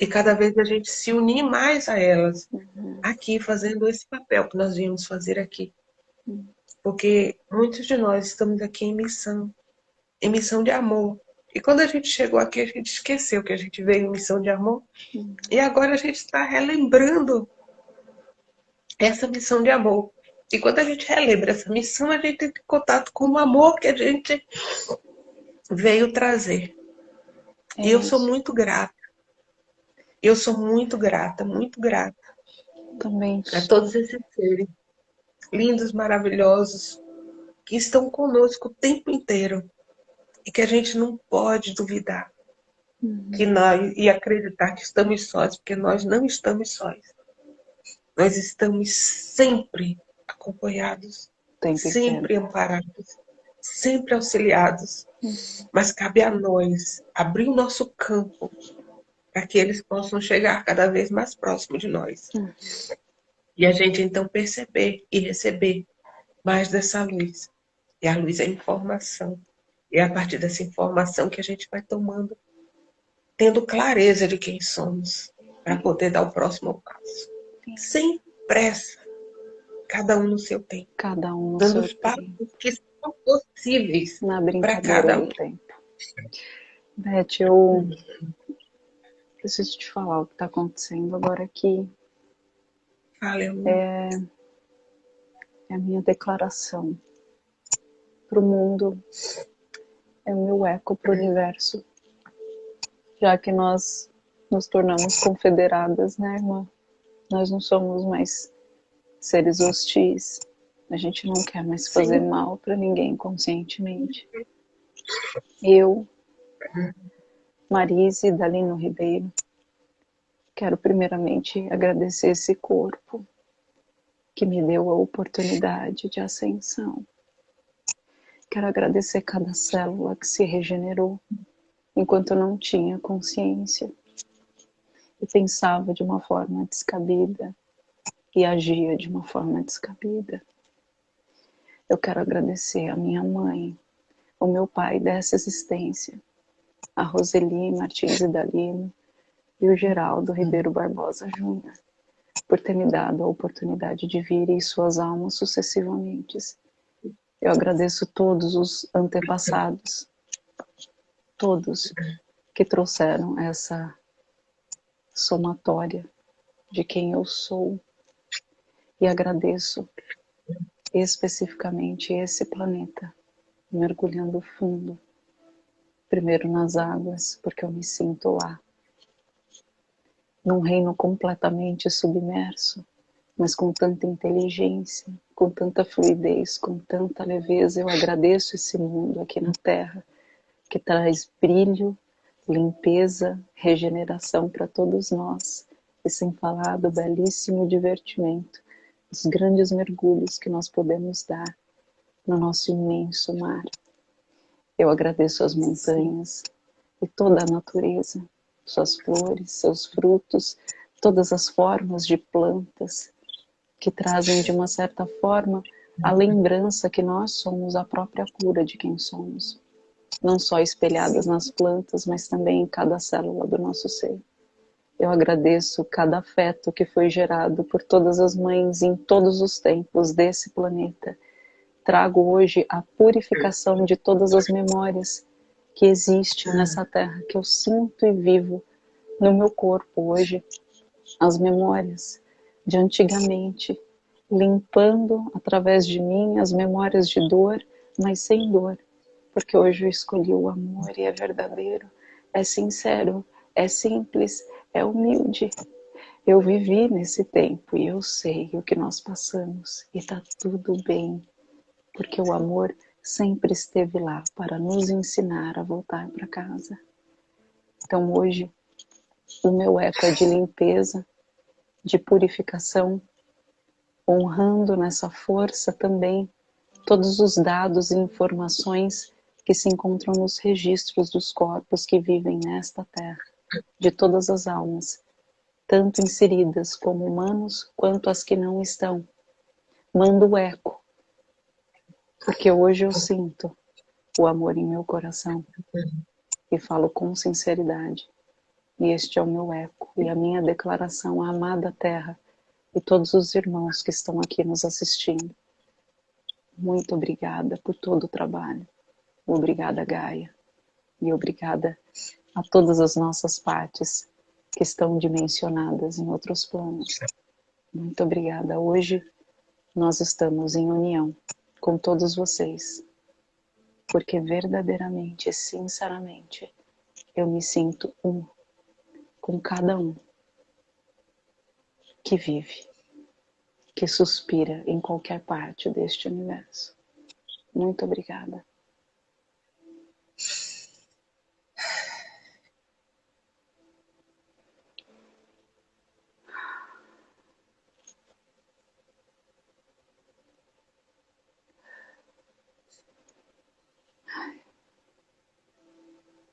[SPEAKER 1] E cada vez a gente se unir mais a elas, uhum. aqui, fazendo esse papel que nós viemos fazer aqui. Porque muitos de nós estamos aqui em missão, em missão de amor. E quando a gente chegou aqui, a gente esqueceu que a gente veio em missão de amor. Uhum. E agora a gente está relembrando essa missão de amor. E quando a gente relembra essa missão, a gente tem contato com o amor que a gente veio trazer. É e eu sou muito grata. Eu sou muito grata, muito grata.
[SPEAKER 2] Também.
[SPEAKER 1] A todos esses seres lindos, maravilhosos, que estão conosco o tempo inteiro. E que a gente não pode duvidar. Uhum. Que nós, e acreditar que estamos sós, porque nós não estamos sós. Nós estamos sempre acompanhados, sempre amparados, sempre auxiliados. Mas cabe a nós abrir o nosso campo para que eles possam chegar cada vez mais próximo de nós. E a gente então perceber e receber mais dessa luz. E a luz é informação. E é a partir dessa informação que a gente vai tomando, tendo clareza de quem somos, para poder dar o próximo passo sem pressa, cada um no seu tempo.
[SPEAKER 2] Cada um no
[SPEAKER 1] dando
[SPEAKER 2] seu tempo.
[SPEAKER 1] que são possíveis
[SPEAKER 2] para cada um. Tempo. Beth, eu preciso te falar o que está acontecendo agora aqui.
[SPEAKER 1] Fale,
[SPEAKER 2] é, é a minha declaração para o mundo, é o meu eco para o universo, já que nós nos tornamos confederadas, né, irmã? Nós não somos mais seres hostis. A gente não quer mais fazer Sim. mal para ninguém conscientemente. Eu, Marise Dalino Ribeiro, quero primeiramente agradecer esse corpo que me deu a oportunidade de ascensão. Quero agradecer cada célula que se regenerou enquanto eu não tinha consciência e pensava de uma forma descabida e agia de uma forma descabida. Eu quero agradecer a minha mãe, o meu pai dessa existência, a Roseli Martins e Dalino e o Geraldo Ribeiro Barbosa Júnior, por ter me dado a oportunidade de vir e suas almas sucessivamente. Eu agradeço todos os antepassados, todos que trouxeram essa somatória de quem eu sou e agradeço especificamente esse planeta, mergulhando fundo, primeiro nas águas, porque eu me sinto lá, num reino completamente submerso, mas com tanta inteligência, com tanta fluidez, com tanta leveza, eu agradeço esse mundo aqui na Terra, que traz brilho limpeza, regeneração para todos nós, e sem falar do belíssimo divertimento, os grandes mergulhos que nós podemos dar no nosso imenso mar. Eu agradeço as montanhas e toda a natureza, suas flores, seus frutos, todas as formas de plantas que trazem de uma certa forma a lembrança que nós somos a própria cura de quem somos não só espelhadas nas plantas, mas também em cada célula do nosso ser. Eu agradeço cada afeto que foi gerado por todas as mães em todos os tempos desse planeta. Trago hoje a purificação de todas as memórias que existem nessa terra, que eu sinto e vivo no meu corpo hoje. As memórias de antigamente, limpando através de mim as memórias de dor, mas sem dor porque hoje eu escolhi o amor e é verdadeiro, é sincero, é simples, é humilde. Eu vivi nesse tempo e eu sei o que nós passamos e tá tudo bem, porque o amor sempre esteve lá para nos ensinar a voltar para casa. Então hoje o meu eco é de limpeza, de purificação, honrando nessa força também todos os dados e informações que se encontram nos registros dos corpos que vivem nesta terra, de todas as almas, tanto inseridas como humanos quanto as que não estão. Mando o eco, porque hoje eu sinto o amor em meu coração e falo com sinceridade. E este é o meu eco e a minha declaração amada terra e todos os irmãos que estão aqui nos assistindo. Muito obrigada por todo o trabalho. Obrigada, Gaia. E obrigada a todas as nossas partes que estão dimensionadas em outros planos. Muito obrigada. Hoje nós estamos em união com todos vocês, porque verdadeiramente e sinceramente eu me sinto um com cada um que vive, que suspira em qualquer parte deste universo. Muito obrigada.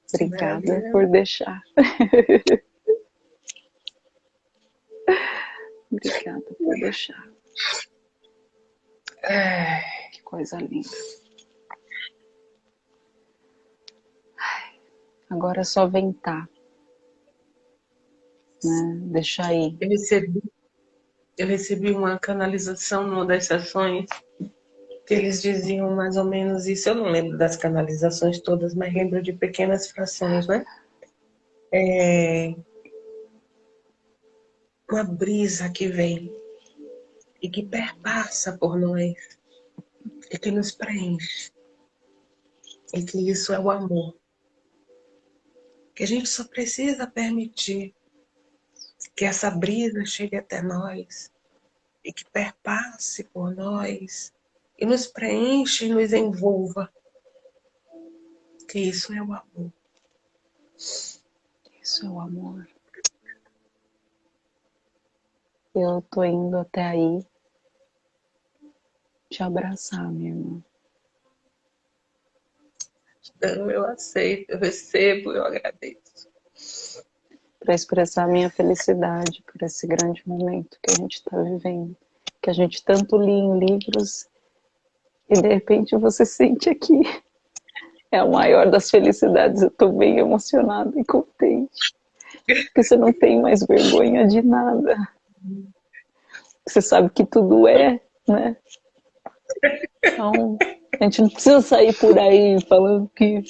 [SPEAKER 2] Obrigada por deixar. Obrigada por deixar. Que coisa linda. Agora é só ventar. Né? Deixar aí.
[SPEAKER 1] Eu recebi, eu recebi uma canalização numa das sessões que eles diziam mais ou menos isso. Eu não lembro das canalizações todas, mas lembro de pequenas frações, né? É... Uma brisa que vem e que perpassa por nós e que nos preenche. E que isso é o amor que a gente só precisa permitir que essa brisa chegue até nós e que perpasse por nós e nos preencha e nos envolva. Que isso é o amor.
[SPEAKER 2] Isso é o amor. Eu tô indo até aí te abraçar, minha irmã.
[SPEAKER 1] Então, eu aceito, eu recebo, eu agradeço.
[SPEAKER 2] Para expressar minha felicidade por esse grande momento que a gente está vivendo. Que a gente tanto lê em livros e de repente você sente aqui. É a maior das felicidades. Eu estou bem emocionada e contente. Porque você não tem mais vergonha de nada. Você sabe que tudo é, né? Então, a gente não precisa sair por aí falando que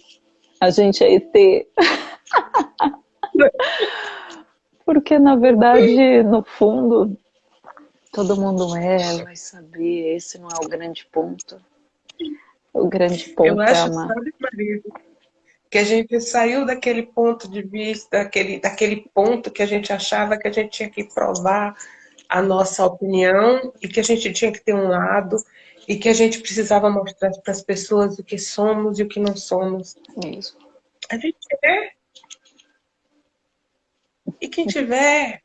[SPEAKER 2] a gente é ET. Porque, na verdade, no fundo, todo mundo é, vai saber, esse não é o grande ponto. O grande ponto Eu
[SPEAKER 1] é acho. Sabe, que a gente saiu daquele ponto de vista, daquele, daquele ponto que a gente achava que a gente tinha que provar a nossa opinião e que a gente tinha que ter um lado e que a gente precisava mostrar para as pessoas o que somos e o que não somos.
[SPEAKER 2] Isso.
[SPEAKER 1] A gente é. E quem tiver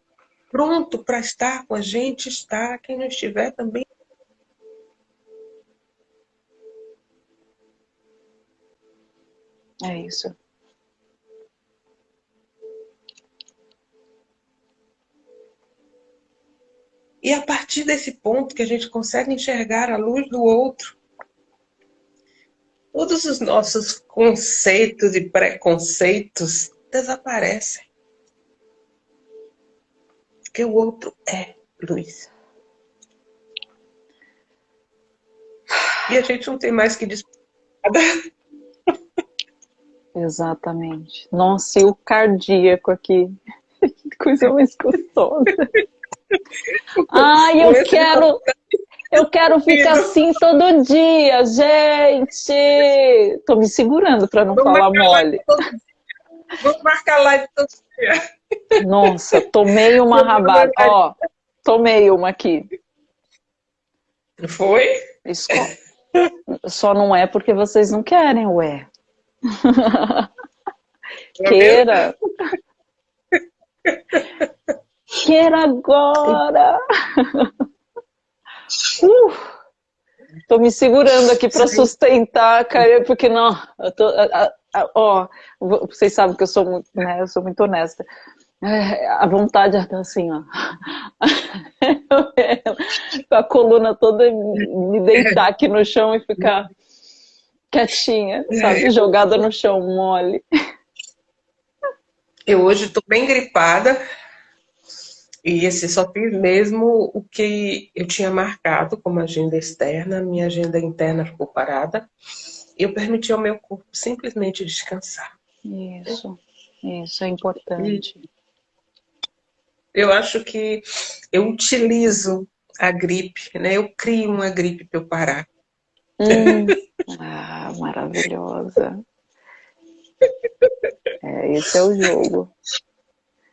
[SPEAKER 1] pronto para estar com a gente, está. Quem não estiver também.
[SPEAKER 2] É isso.
[SPEAKER 1] E a partir desse ponto que a gente consegue enxergar a luz do outro, todos os nossos conceitos e preconceitos desaparecem. Porque o outro é luz. E a gente não tem mais que disputar.
[SPEAKER 2] Exatamente. Nossa, e o cardíaco aqui. Que coisa mais gostosa. Ai, eu quero. Eu quero ficar assim todo dia, gente. Tô me segurando para não Vamos falar mole.
[SPEAKER 1] Vamos marcar live todo dia.
[SPEAKER 2] Nossa, tomei uma rabada. Ó, tomei uma aqui.
[SPEAKER 1] Foi?
[SPEAKER 2] Isso, só não é porque vocês não querem, ué. Queira. Quero agora! Uh, tô me segurando aqui para sustentar, cara, porque não, eu tô, ó, vocês sabem que eu sou muito, né, eu sou muito honesta. É, a vontade é assim, ó. Com a coluna toda me deitar aqui no chão e ficar quietinha, sabe? Jogada no chão, mole.
[SPEAKER 1] Eu hoje estou bem gripada, e esse só fiz mesmo o que eu tinha marcado como agenda externa, minha agenda interna ficou parada. E eu permiti ao meu corpo simplesmente descansar.
[SPEAKER 2] Isso, isso é importante. E
[SPEAKER 1] eu acho que eu utilizo a gripe, né? Eu crio uma gripe para eu parar.
[SPEAKER 2] Hum. ah, maravilhosa. É, esse é o jogo.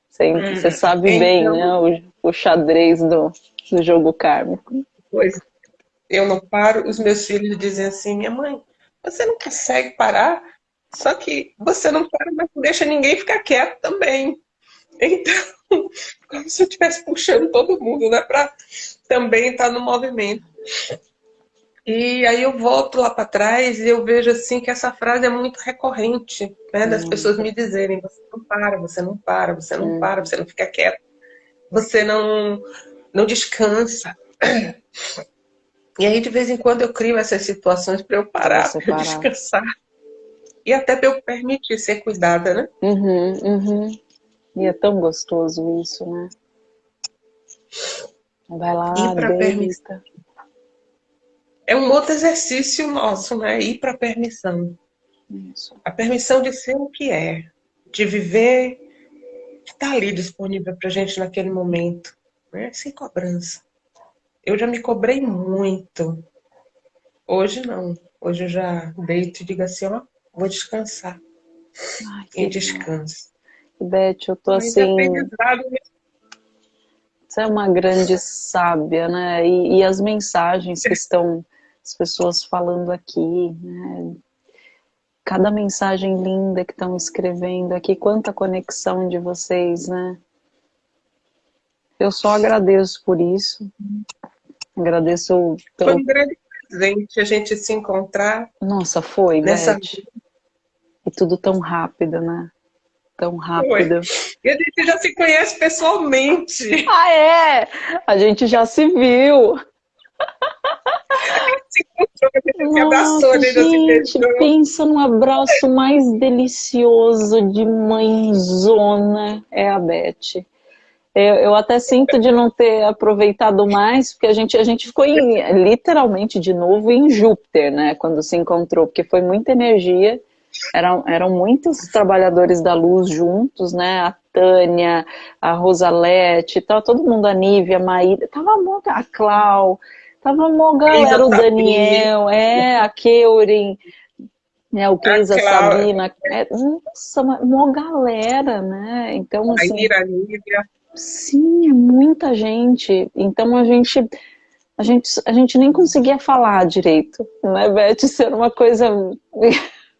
[SPEAKER 2] Você, hum, você sabe então, bem, né? O, o xadrez do, do jogo kármico.
[SPEAKER 1] Pois. Eu não paro. Os meus filhos dizem assim, minha mãe, você não consegue parar? Só que você não para, mas não deixa ninguém ficar quieto também. Então, como se eu estivesse puxando todo mundo, né? Para também estar no movimento. E aí eu volto lá para trás e eu vejo assim que essa frase é muito recorrente, né? Das hum. pessoas me dizerem, você não para, você não para, você não hum. para, você não fica quieto, você não, não descansa. E aí de vez em quando eu crio essas situações para eu parar, para descansar. E até para eu permitir ser cuidada, né?
[SPEAKER 2] Uhum, uhum. E é tão gostoso isso, né? Vai lá,
[SPEAKER 1] e para permitir é um outro exercício nosso, né? Ir para a permissão. Isso. A permissão de ser o que é, de viver, que está ali disponível para a gente naquele momento, né? sem cobrança. Eu já me cobrei muito. Hoje não. Hoje eu já deito e digo assim, ó, vou descansar. Ai, e descanso.
[SPEAKER 2] Beth, eu tô Mas assim. Você é uma grande sábia, né? E, e as mensagens que estão as pessoas falando aqui, né? Cada mensagem linda que estão escrevendo aqui, quanta conexão de vocês, né? Eu só agradeço por isso. Agradeço
[SPEAKER 1] pelo... Foi um grande presente a gente se encontrar.
[SPEAKER 2] Nossa, foi, nessa... Beth. E tudo tão rápido, né? Tão rápido.
[SPEAKER 1] Foi. E a gente já se conhece pessoalmente.
[SPEAKER 2] Ah, é? A gente já se viu. Nossa, gente, pensa num abraço mais delicioso de mãezona, é a Beth. Eu, eu, até sinto de não ter aproveitado mais, porque a gente, a gente ficou em, literalmente de novo em Júpiter, né, quando se encontrou, porque foi muita energia, eram, eram muitos trabalhadores da luz juntos, né, a Tânia, a Rosalete, tava todo mundo, a Nívia, a Maíra, tava a Clau, Tava uma galera, o Daniel, é, a Keurin, né, o Keisa, a Sabina. É, nossa, uma galera, né? Então, assim,
[SPEAKER 1] a Ira, Lívia.
[SPEAKER 2] Sim, é muita gente. Então a gente, a gente, a gente nem conseguia falar direito, né, Beth? Isso era uma coisa.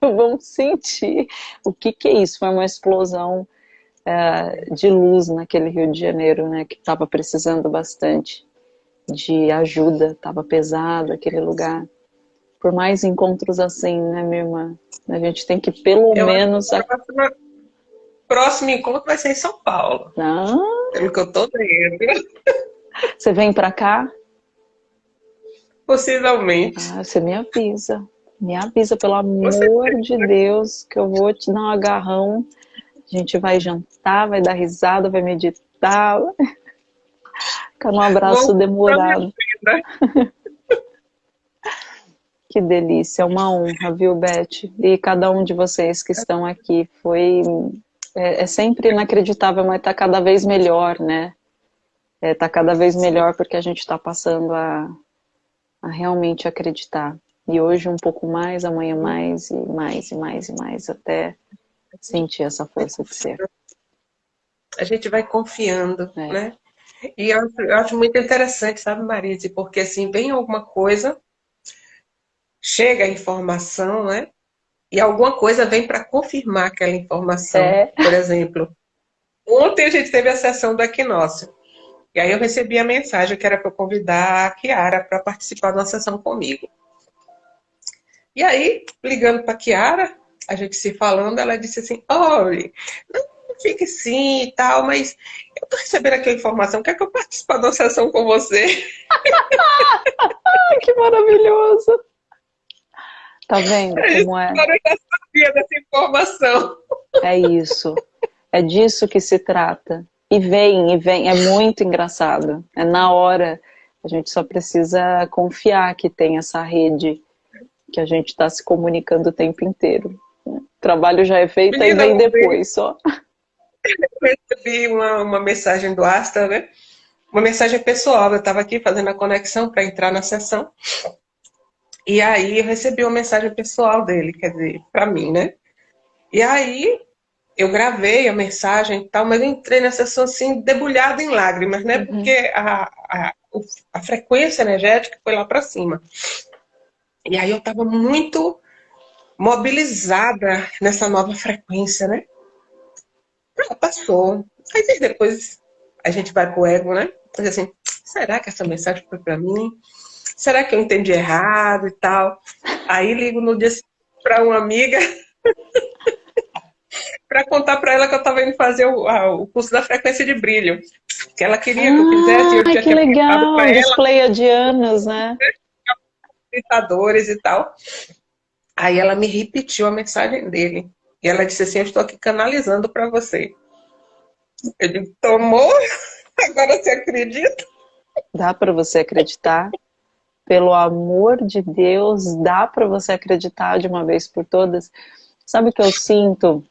[SPEAKER 2] Vamos sentir. O que, que é isso? Foi uma explosão é, de luz naquele Rio de Janeiro, né? Que estava precisando bastante de ajuda, estava pesado aquele lugar. Por mais encontros assim, né, minha irmã? A gente tem que pelo eu menos. O
[SPEAKER 1] próximo, próximo encontro vai ser em São Paulo.
[SPEAKER 2] Ah.
[SPEAKER 1] Pelo que eu tô vendo.
[SPEAKER 2] Você vem para cá?
[SPEAKER 1] Possivelmente.
[SPEAKER 2] Ah, você me avisa. Me avisa, pelo amor de Deus, que eu vou te dar um agarrão. A gente vai jantar, vai dar risada, vai meditar. Fica um abraço demorado. que delícia, uma honra, viu, Beth? E cada um de vocês que estão aqui. Foi. É, é sempre inacreditável, mas está cada vez melhor, né? Está é, tá cada vez melhor porque a gente está passando a, a realmente acreditar. E hoje um pouco mais, amanhã mais, e mais, e mais, e mais, até sentir essa força de ser.
[SPEAKER 1] A gente vai confiando, é. né? E eu, eu acho muito interessante, sabe, Marise? Porque assim, vem alguma coisa, chega a informação, né? E alguma coisa vem para confirmar aquela informação. É. Por exemplo, ontem a gente teve a sessão do equinócio. E aí eu recebi a mensagem que era para convidar a Kiara para participar de uma sessão comigo. E aí, ligando para Kiara, a gente se falando, ela disse assim, olha, não fique sim e tal, mas eu tô recebendo aqui a informação, quer que eu participe da sessão com você?
[SPEAKER 2] que maravilhoso! Tá vendo como é?
[SPEAKER 1] Eu já sabia dessa informação.
[SPEAKER 2] É isso. É disso que se trata. E vem, e vem. É muito engraçado. É na hora. A gente só precisa confiar que tem essa rede que a gente está se comunicando o tempo inteiro. O trabalho já é feito e vem depois só
[SPEAKER 1] eu recebi uma, uma mensagem do Asta, né? Uma mensagem pessoal. Eu estava aqui fazendo a conexão para entrar na sessão. E aí eu recebi uma mensagem pessoal dele, quer dizer, para mim, né? E aí eu gravei a mensagem e tal, mas eu entrei na sessão assim, debulhada em lágrimas, né? Uhum. Porque a, a, a frequência energética foi lá para cima. E aí eu estava muito mobilizada nessa nova frequência, né? Ah, passou. Aí depois a gente vai pro ego, né? Diz assim, será que essa mensagem foi para mim? Será que eu entendi errado e tal? Aí ligo no dia para uma amiga para contar para ela que eu estava indo fazer o, a, o, curso da frequência de brilho. Que ela queria que eu fizesse. Eu
[SPEAKER 2] que legal, os pleiadianos, né?
[SPEAKER 1] E tal. Aí ela me repetiu a mensagem dele. E ela disse assim, eu estou aqui canalizando para você. Digo, tomou? Agora você acredita?
[SPEAKER 2] Dá para você acreditar? Pelo amor de Deus, dá para você acreditar de uma vez por todas? Sabe o que eu sinto,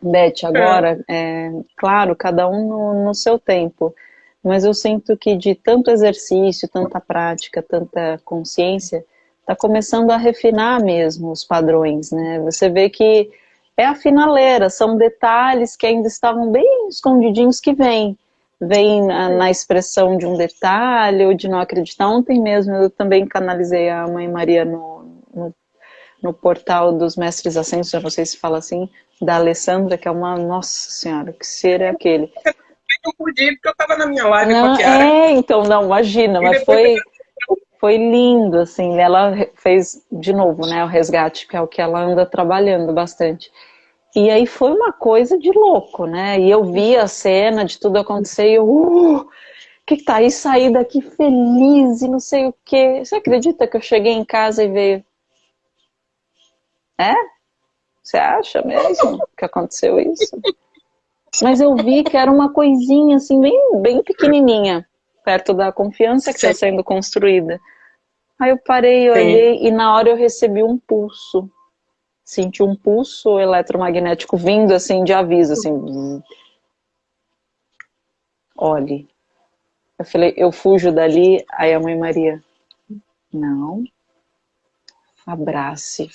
[SPEAKER 2] Beth, agora? É. É, claro, cada um no, no seu tempo. Mas eu sinto que de tanto exercício, tanta prática, tanta consciência, está começando a refinar mesmo os padrões, né? Você vê que é a finaleira, são detalhes que ainda estavam bem escondidinhos que vêm. vem na, na, expressão de um detalhe ou de não acreditar. Ontem mesmo eu também canalizei a Mãe Maria no, no, no portal dos Mestres Ascensos, já vocês falam assim, da Alessandra, que é uma, nossa senhora, que ser é aquele?
[SPEAKER 1] Eu podia, porque eu estava na minha live não, com a Kiara.
[SPEAKER 2] É, então, não, imagina, mas foi, foi lindo, assim, ela fez, de novo, né, o resgate, que é o que ela anda trabalhando bastante. E aí foi uma coisa de louco, né? E eu vi a cena de tudo acontecer e eu, uh, que que tá aí, saí daqui feliz e não sei o que. Você acredita que eu cheguei em casa e veio? É? Você acha mesmo que aconteceu isso? Mas eu vi que era uma coisinha assim, bem, bem pequenininha, perto da confiança que está sendo construída. Aí eu parei, olhei Sim. e na hora eu recebi um pulso senti um pulso eletromagnético vindo assim de aviso, assim. Olhe. Eu falei, eu fujo dali, aí a mãe Maria, não, abrace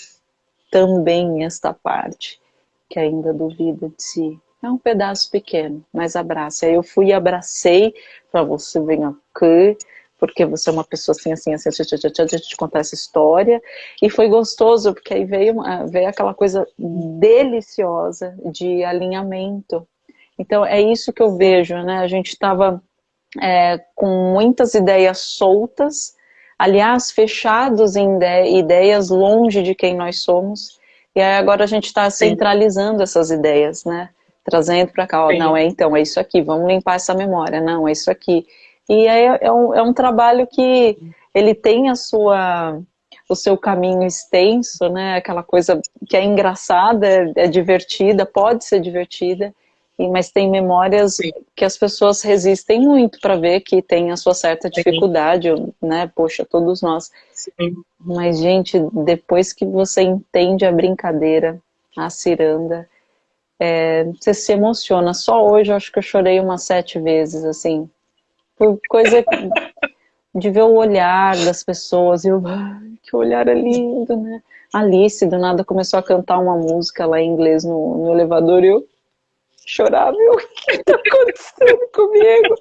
[SPEAKER 2] também esta parte que ainda duvida de si. É um pedaço pequeno, mas abrace. Aí eu fui e abracei, para você vir aqui, porque você é uma pessoa assim, assim, assim, deixa eu te contar essa história. E foi gostoso, porque aí veio, veio aquela coisa deliciosa de alinhamento. Então, é isso que eu vejo, né? A gente estava é, com muitas ideias soltas, aliás, fechados em ideias longe de quem nós somos, e aí agora a gente está centralizando essas ideias, né? Trazendo para cá, ó, não, é então, é isso aqui, vamos limpar essa memória, não, é isso aqui. E é, é, um, é um trabalho que ele tem a sua, o seu caminho extenso, né? Aquela coisa que é engraçada, é, é divertida, pode ser divertida, mas tem memórias Sim. que as pessoas resistem muito para ver que tem a sua certa dificuldade, Sim. né? Poxa, todos nós. Sim. Mas, gente, depois que você entende a brincadeira, a ciranda, é, você se emociona. Só hoje eu acho que eu chorei umas sete vezes, assim, por coisa de ver o olhar das pessoas, e eu, que olhar é lindo, né? Alice, do nada, começou a cantar uma música lá em inglês no, no elevador, e eu chorava, o que está acontecendo comigo?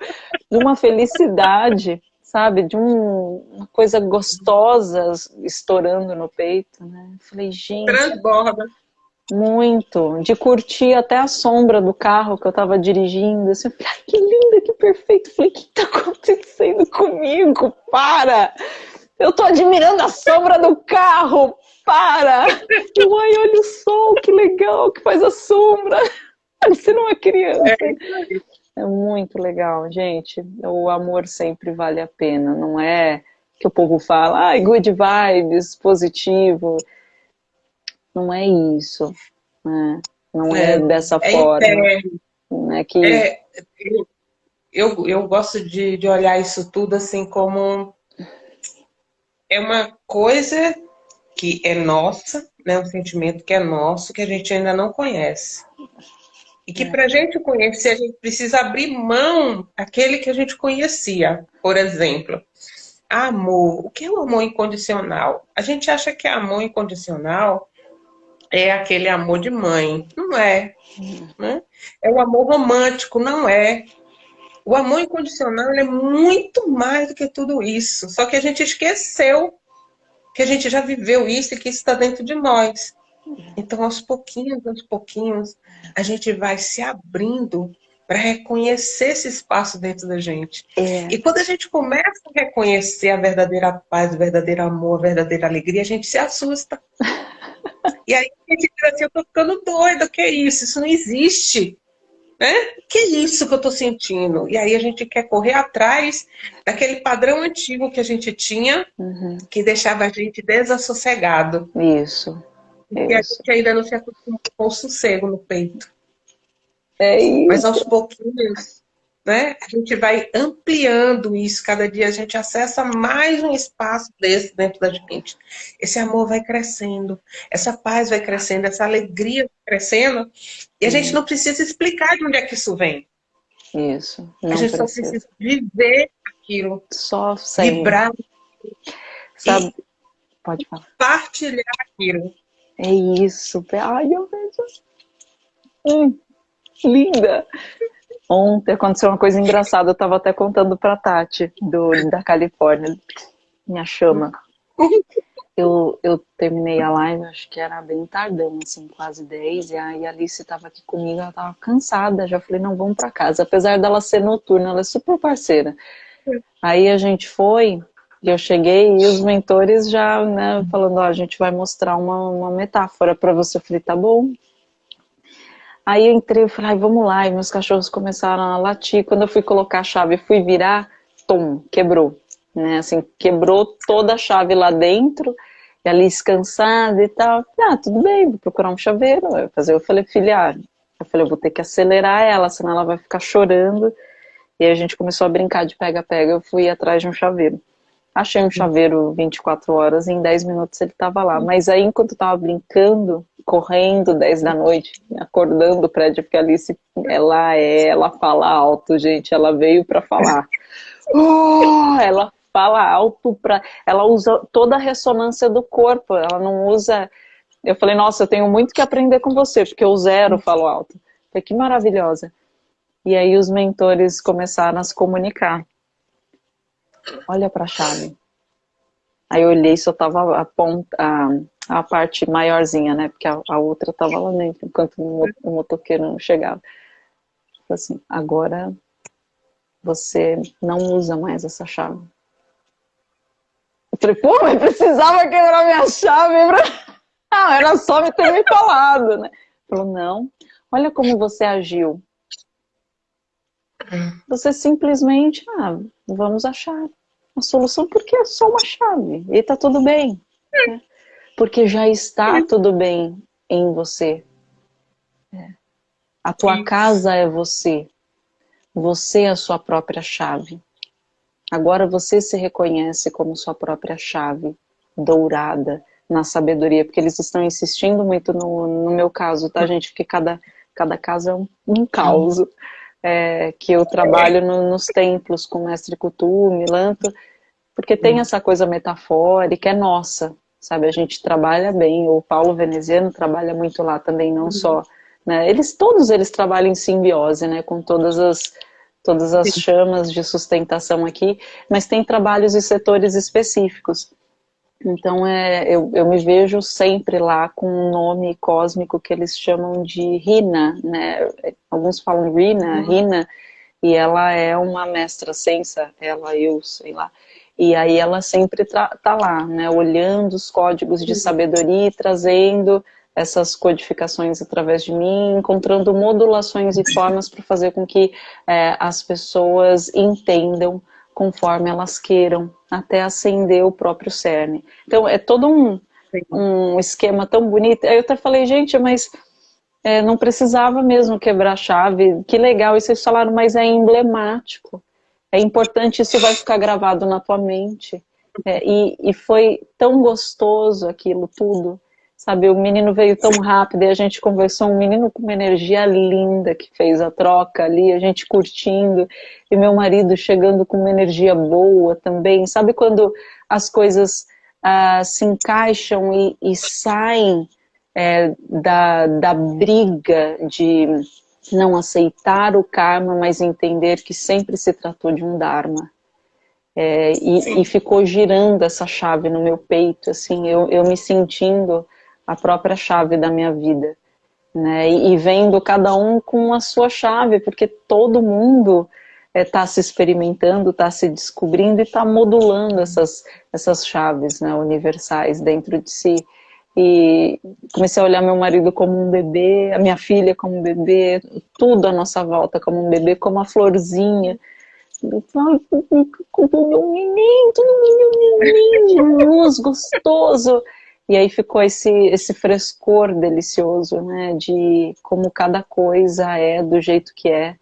[SPEAKER 2] De uma felicidade, sabe? De um, uma coisa gostosa estourando no peito, né? Falei, gente...
[SPEAKER 1] Transborda.
[SPEAKER 2] Muito, de curtir até a sombra do carro que eu tava dirigindo, assim, eu falei, que linda, que perfeito, falei, o que tá acontecendo comigo? Para! Eu tô admirando a sombra do carro, para! Eu, ai, olha o sol, que legal, que faz a sombra, parecendo uma criança. É, é muito legal, gente, o amor sempre vale a pena, não é que o povo fala, ai, good vibes, positivo, não é isso, né? não é, é dessa é forma.
[SPEAKER 1] É, que... É, eu, eu gosto de, de olhar isso tudo assim como é uma coisa que é nossa, né? um sentimento que é nosso, que a gente ainda não conhece. E que é. para a gente conhecer, a gente precisa abrir mão daquele que a gente conhecia. Por exemplo, amor. O que é o amor incondicional? A gente acha que é amor incondicional é aquele amor de mãe. Não é. Né? É o amor romântico, não é. O amor incondicional é muito mais do que tudo isso. Só que a gente esqueceu que a gente já viveu isso e que isso está dentro de nós. Então, aos pouquinhos, aos pouquinhos, a gente vai se abrindo para reconhecer esse espaço dentro da gente. É. E quando a gente começa a reconhecer a verdadeira paz, o verdadeiro amor, a verdadeira alegria, a gente se assusta. E aí a gente diz assim, eu tô ficando doida, o que é isso? Isso não existe. Né? que é isso que eu tô sentindo? E aí a gente quer correr atrás daquele padrão antigo que a gente tinha, uhum. que deixava a gente desassossegado.
[SPEAKER 2] Isso.
[SPEAKER 1] E a gente ainda não se acostumou com o sossego no peito.
[SPEAKER 2] É isso.
[SPEAKER 1] Mas aos pouquinhos né? A gente vai ampliando isso, cada dia a gente acessa mais um espaço desse dentro da gente. Esse amor vai crescendo, essa paz vai crescendo, essa alegria vai crescendo, e a gente não precisa explicar de onde é que isso vem.
[SPEAKER 2] Isso.
[SPEAKER 1] a gente precisa. só precisa viver aquilo.
[SPEAKER 2] Só sem.
[SPEAKER 1] Vibrar.
[SPEAKER 2] Sabe? Pode falar.
[SPEAKER 1] Partilhar aquilo.
[SPEAKER 2] É isso. Ai, eu vejo. Hum, linda. Ontem aconteceu uma coisa engraçada, eu estava até contando para Tati, do, da Califórnia, minha chama. Eu, eu terminei a live, acho que era bem tardão, assim, quase 10, e aí a Alice estava aqui comigo, ela estava cansada, já falei, não, vamos para casa. Apesar dela ser noturna, ela é super parceira. Aí a gente foi, e eu cheguei, e os mentores já, né, falando, ó, a gente vai mostrar uma, uma metáfora para você. Eu falei, tá bom. Aí eu entrei, eu falei, ai, vamos lá, e meus cachorros começaram a latir. Quando eu fui colocar a chave, fui virar, tom, quebrou né? Assim, quebrou toda a chave lá dentro, e ali descansada e tal. Ah, tudo bem, vou procurar um chaveiro. Eu, fazer, eu falei, filha, eu falei, eu vou ter que acelerar ela, senão ela vai ficar chorando. E a gente começou a brincar de pega-pega, eu fui atrás de um chaveiro. Achei um chaveiro 24 horas, e em 10 minutos ele estava lá. Mas aí, enquanto eu estava brincando, correndo 10 da noite, acordando o prédio, porque a Alice, ela é, ela fala alto, gente, ela veio para falar. Oh, ela fala alto para ela usa toda a ressonância do corpo, ela não usa eu falei, nossa, eu tenho muito que aprender com você, porque eu zero falo alto. Falei, que maravilhosa. E aí os mentores começaram a se comunicar. Olha para a chave. Aí eu olhei, só tava a ponta, a, a parte maiorzinha, né? Porque a, a outra tava lá dentro, enquanto o, o motoqueiro não chegava. Falei assim, agora você não usa mais essa chave. Eu falei, pô, mas precisava quebrar minha chave pra... Ah, era só me ter me falado, né? Falou, não, olha como você agiu. Você simplesmente, ah, vamos achar a solução, porque é só uma chave, e tá tudo bem. Né? Porque já está tudo bem em você. É. A tua casa é você. Você é a sua própria chave. Agora você se reconhece como sua própria chave dourada na sabedoria, porque eles estão insistindo muito no, no meu caso, tá, gente? Porque cada, cada caso é um, um caos. É, que eu trabalho no, nos templos com mestre Kutu, Milanto, porque tem essa coisa metafórica, é nossa, sabe? A gente trabalha bem, o Paulo Veneziano trabalha muito lá também, não só... Né? Eles, todos eles trabalham em simbiose, né? Com todas as todas as chamas de sustentação aqui, mas tem trabalhos e setores específicos. Então, é, eu, eu me vejo sempre lá com um nome cósmico que eles chamam de Rina, né? Alguns falam Rina, uhum. Rina, e ela é uma mestra sensa, ela, eu, sei lá. E aí ela sempre tá lá, né? Olhando os códigos de uhum. sabedoria e trazendo essas codificações através de mim, encontrando modulações e formas para fazer com que é, as pessoas entendam conforme elas queiram, até acender o próprio cerne. Então, é todo um, um esquema tão bonito. Eu até falei, gente, mas é, não precisava mesmo quebrar a chave. Que legal, e vocês falaram, mas é emblemático. É importante, isso vai ficar gravado na tua mente. É, e, e foi tão gostoso aquilo tudo. Sabe, o menino veio tão rápido e a gente conversou, um menino com uma energia linda que fez a troca ali, a gente curtindo, e meu marido chegando com uma energia boa também. Sabe quando as coisas ah, se encaixam e, e saem é, da, da briga de não aceitar o karma, mas entender que sempre se tratou de um dharma. É, e, e, ficou girando essa chave no meu peito, assim, eu, eu me sentindo a própria chave da minha vida. Né? E, e vendo cada um com a sua chave, porque todo mundo está é, se experimentando, está se descobrindo e está modulando essas, essas chaves né, universais dentro de si. E comecei a olhar meu marido como um bebê, a minha filha como um bebê, tudo à nossa volta como um bebê, como a florzinha. Meu menino, meu menino, luz gostoso. E aí ficou esse, esse frescor delicioso, né, de como cada coisa é do jeito que é,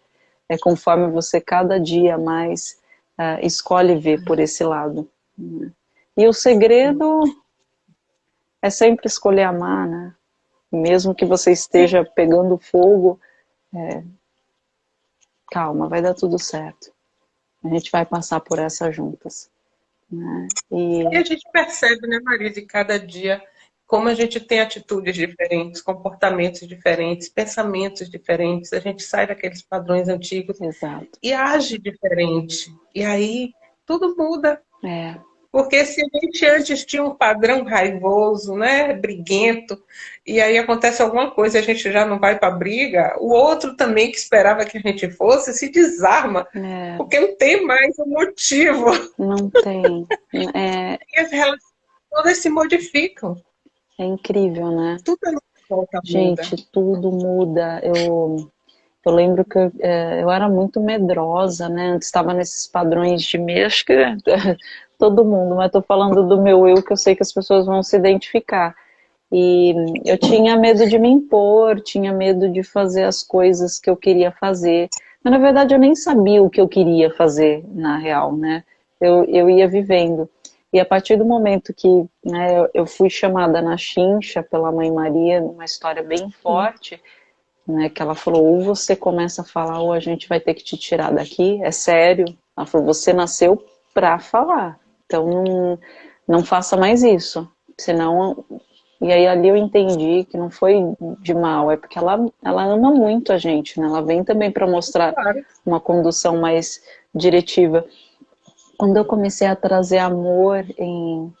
[SPEAKER 2] é conforme você cada dia mais uh, escolhe ver por esse lado. Né. E o segredo é sempre escolher amar, né, mesmo que você esteja pegando fogo, é, calma, vai dar tudo certo. A gente vai passar por essa juntas. Né?
[SPEAKER 1] E... e... a gente percebe, né, Maria, de cada dia como a gente tem atitudes diferentes, comportamentos diferentes, pensamentos diferentes, a gente sai daqueles padrões antigos
[SPEAKER 2] Exato.
[SPEAKER 1] e age diferente. E aí tudo muda.
[SPEAKER 2] É.
[SPEAKER 1] Porque se a gente antes tinha um padrão raivoso, né, briguento, e aí acontece alguma coisa e a gente já não vai para briga, o outro também que esperava que a gente fosse se desarma,
[SPEAKER 2] é.
[SPEAKER 1] porque não tem mais um motivo.
[SPEAKER 2] Não tem. É...
[SPEAKER 1] E as relações todas se modificam.
[SPEAKER 2] É incrível, né?
[SPEAKER 1] Tudo volta
[SPEAKER 2] Gente,
[SPEAKER 1] muda.
[SPEAKER 2] tudo muda. Eu, eu lembro que eu, é, eu era muito medrosa, né? Antes estava nesses padrões de acho que todo mundo, mas estou falando do meu eu, que eu sei que as pessoas vão se identificar. E eu tinha medo de me impor, tinha medo de fazer as coisas que eu queria fazer. Mas na verdade eu nem sabia o que eu queria fazer, na real, né? Eu, eu ia vivendo. E a partir do momento que né, eu fui chamada na chincha pela Mãe Maria, numa história bem forte, né, que ela falou, ou você começa a falar, ou a gente vai ter que te tirar daqui, é sério. Ela falou, você nasceu pra falar, então não, não faça mais isso, senão... E aí ali eu entendi que não foi de mal, é porque ela, ela ama muito a gente, né? Ela vem também para mostrar
[SPEAKER 1] Claro.
[SPEAKER 2] uma condução mais diretiva. Quando eu comecei a trazer amor em,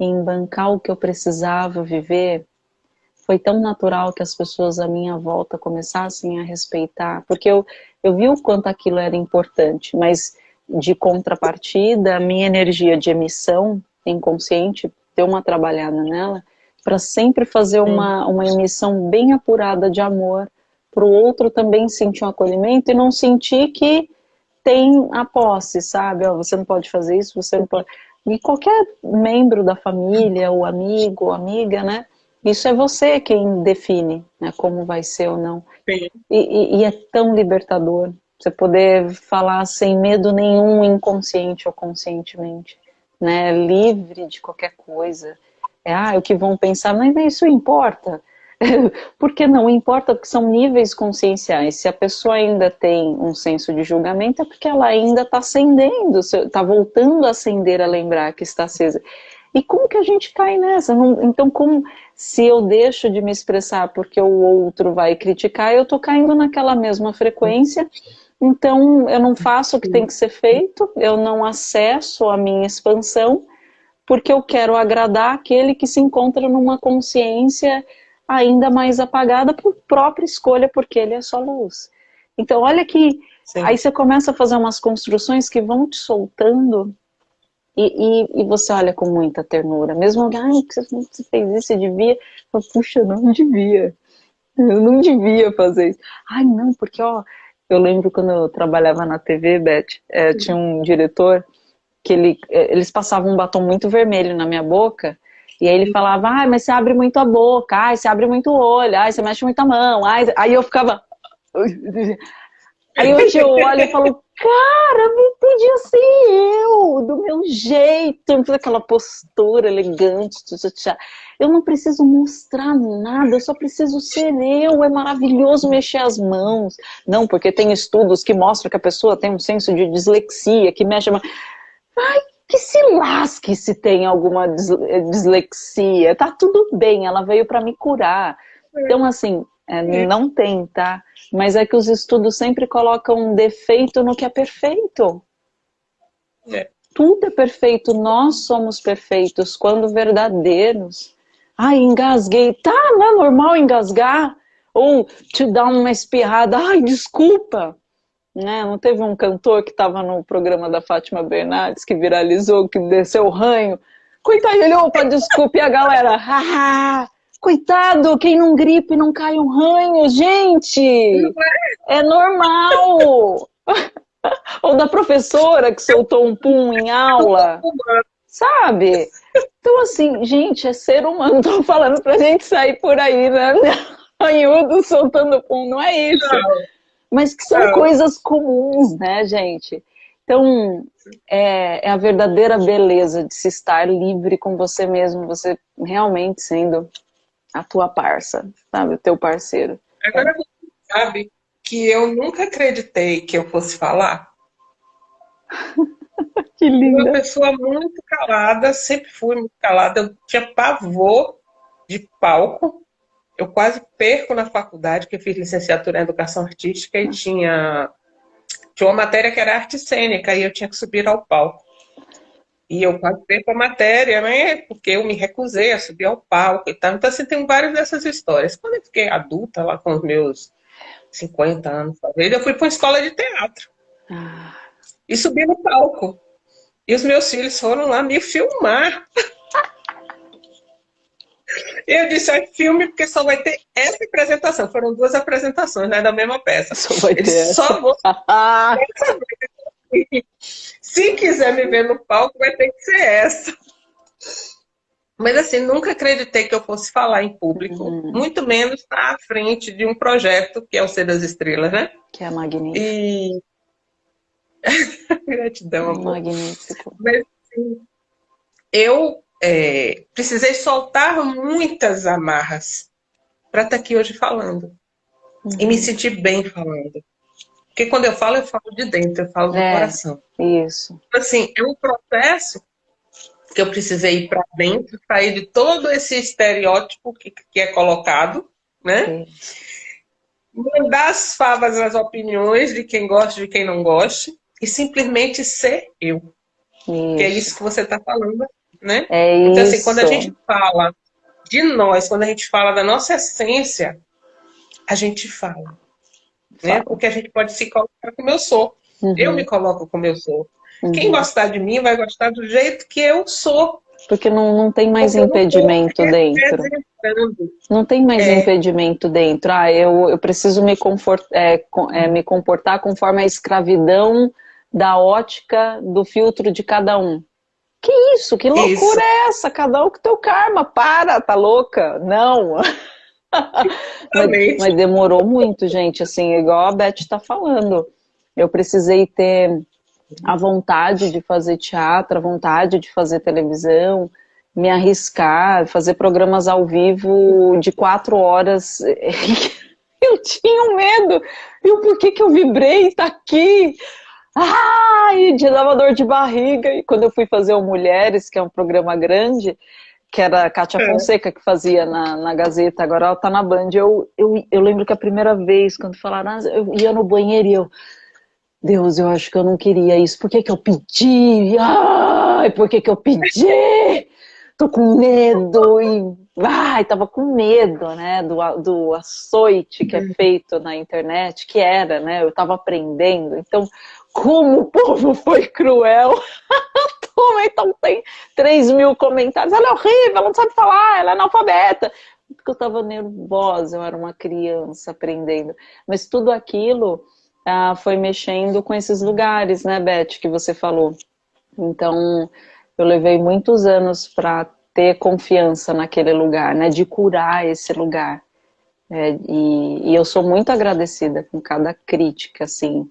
[SPEAKER 2] em bancar o que eu precisava viver, foi tão natural que as pessoas à minha volta começassem a respeitar, porque eu, eu vi o quanto aquilo era importante, mas de contrapartida, a minha energia de emissão inconsciente, deu uma trabalhada nela, para sempre fazer uma, uma emissão bem apurada de amor, para o outro também sentir um acolhimento e não sentir que tem a posse, sabe? Ó, você não pode fazer isso, você não pode... E qualquer membro da família, ou amigo, ou amiga, né? Isso é você quem define né, como vai ser ou não. E, e, e é tão libertador você poder falar sem medo nenhum, inconsciente ou conscientemente, né? Livre de qualquer coisa. É, ah, o que vão pensar, mas isso importa. Porque não importa, porque são níveis conscienciais. Se a pessoa ainda tem um senso de julgamento, é porque ela ainda está acendendo, está voltando a acender, a lembrar que está acesa. E como que a gente cai nessa? Não, então, como se eu deixo de me expressar porque o outro vai criticar, eu estou caindo naquela mesma frequência, então eu não faço o que tem que ser feito, eu não acesso a minha expansão, porque eu quero agradar aquele que se encontra numa consciência ainda mais apagada por própria escolha, porque ele é só luz. Então, olha que
[SPEAKER 1] Sim.
[SPEAKER 2] aí você começa a fazer umas construções que vão te soltando e, e, e você olha com muita ternura. Mesmo alguém, que você fez isso, você devia. Eu, Puxa, eu não devia. Eu não devia fazer isso. Ai, não, porque, ó, eu lembro quando eu trabalhava na TV, Beth, é, tinha um diretor que ele, é, eles passavam um batom muito vermelho na minha boca e aí ele falava, ai, mas você abre muito a boca, ai, você abre muito o olho, ai, você mexe muito a mão, ai, aí eu ficava... Aí hoje eu olho e falo, cara, me podia ser eu, do meu jeito, com aquela postura elegante, eu não preciso mostrar nada, eu só preciso ser eu, é maravilhoso mexer as mãos. Não, porque tem estudos que mostram que a pessoa tem um senso de dislexia, que mexe. Ai, que se lasque se tem alguma dislexia, tá tudo bem, ela veio para me curar. Então, assim, é, não tem, tá? Mas é que os estudos sempre colocam um defeito no que é perfeito.
[SPEAKER 1] É.
[SPEAKER 2] Tudo é perfeito, nós somos perfeitos quando verdadeiros. Ai, engasguei. Tá, não é normal engasgar? Ou te dar uma espirrada. Ai, desculpa. Né? Não teve um cantor que estava no programa da Fátima Bernardes que viralizou, que desceu o ranho. Coitado, ele, opa, desculpe a galera. Haha. Coitado, quem não gripe não cai um ranho, gente! É normal! Ou da professora que soltou um pum em aula, sabe? Então, assim, gente, é ser humano. Tô falando pra gente sair por aí, né? Ranhudo soltando pum, não é isso. Mas que são coisas comuns, né, gente? Então, é, é, a verdadeira beleza de se estar livre com você mesmo, você realmente sendo a tua parça, sabe? O teu parceiro.
[SPEAKER 1] Agora você sabe que eu nunca acreditei que eu fosse falar.
[SPEAKER 2] que linda.
[SPEAKER 1] Uma pessoa muito calada, sempre fui muito calada, eu tinha pavor de palco. Eu quase perco na faculdade, que eu fiz licenciatura em Educação Artística e tinha, tinha uma matéria que era arte cênica e eu tinha que subir ao palco. E eu quase perco a matéria, né? Porque eu me recusei a subir ao palco e tal. Então, assim, tem várias dessas histórias. Quando eu fiquei adulta, lá com os meus 50 anos, talvez, eu fui para uma escola de teatro. Ah. E subi no palco. E os meus filhos foram lá me filmar. Eu disse, é filme porque só vai ter essa apresentação. Foram duas apresentações, né, da mesma peça.
[SPEAKER 2] Só vai ter
[SPEAKER 1] Eles
[SPEAKER 2] só
[SPEAKER 1] vou... Se quiser me ver no palco, vai ter que ser essa. Mas assim, nunca acreditei que eu fosse falar em público, uhum. muito menos na frente de um projeto que é o Ser das Estrelas, né?
[SPEAKER 2] Que é magnífico.
[SPEAKER 1] E... Gratidão, amor.
[SPEAKER 2] Magnífico.
[SPEAKER 1] Mas, assim, eu é, precisei soltar muitas amarras para estar tá aqui hoje falando. Uhum. E me uhum. sentir bem falando. Porque quando eu falo, eu falo de dentro, eu falo do é, coração.
[SPEAKER 2] Isso.
[SPEAKER 1] Assim, é um processo que eu precisei ir para dentro, sair de todo esse estereótipo que, que é colocado, né? Mandar as favas as opiniões de quem gosta e de quem não gosta, e simplesmente ser eu. Isso. Que é isso que você está falando né?
[SPEAKER 2] É
[SPEAKER 1] então,
[SPEAKER 2] assim,
[SPEAKER 1] quando a gente fala de nós, quando a gente fala da nossa essência, a gente fala. Né? Porque a gente pode se colocar como eu sou. Uhum. Eu me coloco como eu sou. Uhum. Quem gostar de mim vai gostar do jeito que eu sou.
[SPEAKER 2] Porque não, não tem mais Porque impedimento dentro. Não tem mais é. impedimento dentro. Ah, eu, eu preciso me, confort, é, é, me comportar conforme a escravidão da ótica do filtro de cada um. Que isso? Que loucura isso. é essa? Cada um com teu karma. Para, tá louca? Não. mas, mas, demorou muito, gente. Assim, igual a Beth está falando. Eu precisei ter a vontade de fazer teatro, a vontade de fazer televisão, me arriscar, fazer programas ao vivo de quatro horas. eu tinha um medo. E o porquê que eu vibrei? Tá aqui. Ai, de dava dor de barriga. E quando eu fui fazer o Mulheres, que é um programa grande, que era a Kátia é. Fonseca que fazia na, na Gazeta, agora ela tá na Band. Eu, eu, eu lembro que a primeira vez, quando falaram, ah, eu ia no banheiro e eu, Deus, eu acho que eu não queria isso. Por que que eu pedi? Ai, por que que eu pedi? Tô com medo e... Ai, tava com medo, né, do, do açoite que é uhum. feito na internet, que era, né, eu tava aprendendo. Então, como o povo foi cruel. então tem 3 mil comentários. Ela é horrível, ela não sabe falar, ela é analfabeta. Porque eu estava nervosa, eu era uma criança aprendendo. Mas tudo aquilo ah, foi mexendo com esses lugares, né, Beth, que você falou. Então, eu levei muitos anos para ter confiança naquele lugar, né, de curar esse lugar. É, e, e, eu sou muito agradecida com cada crítica, assim,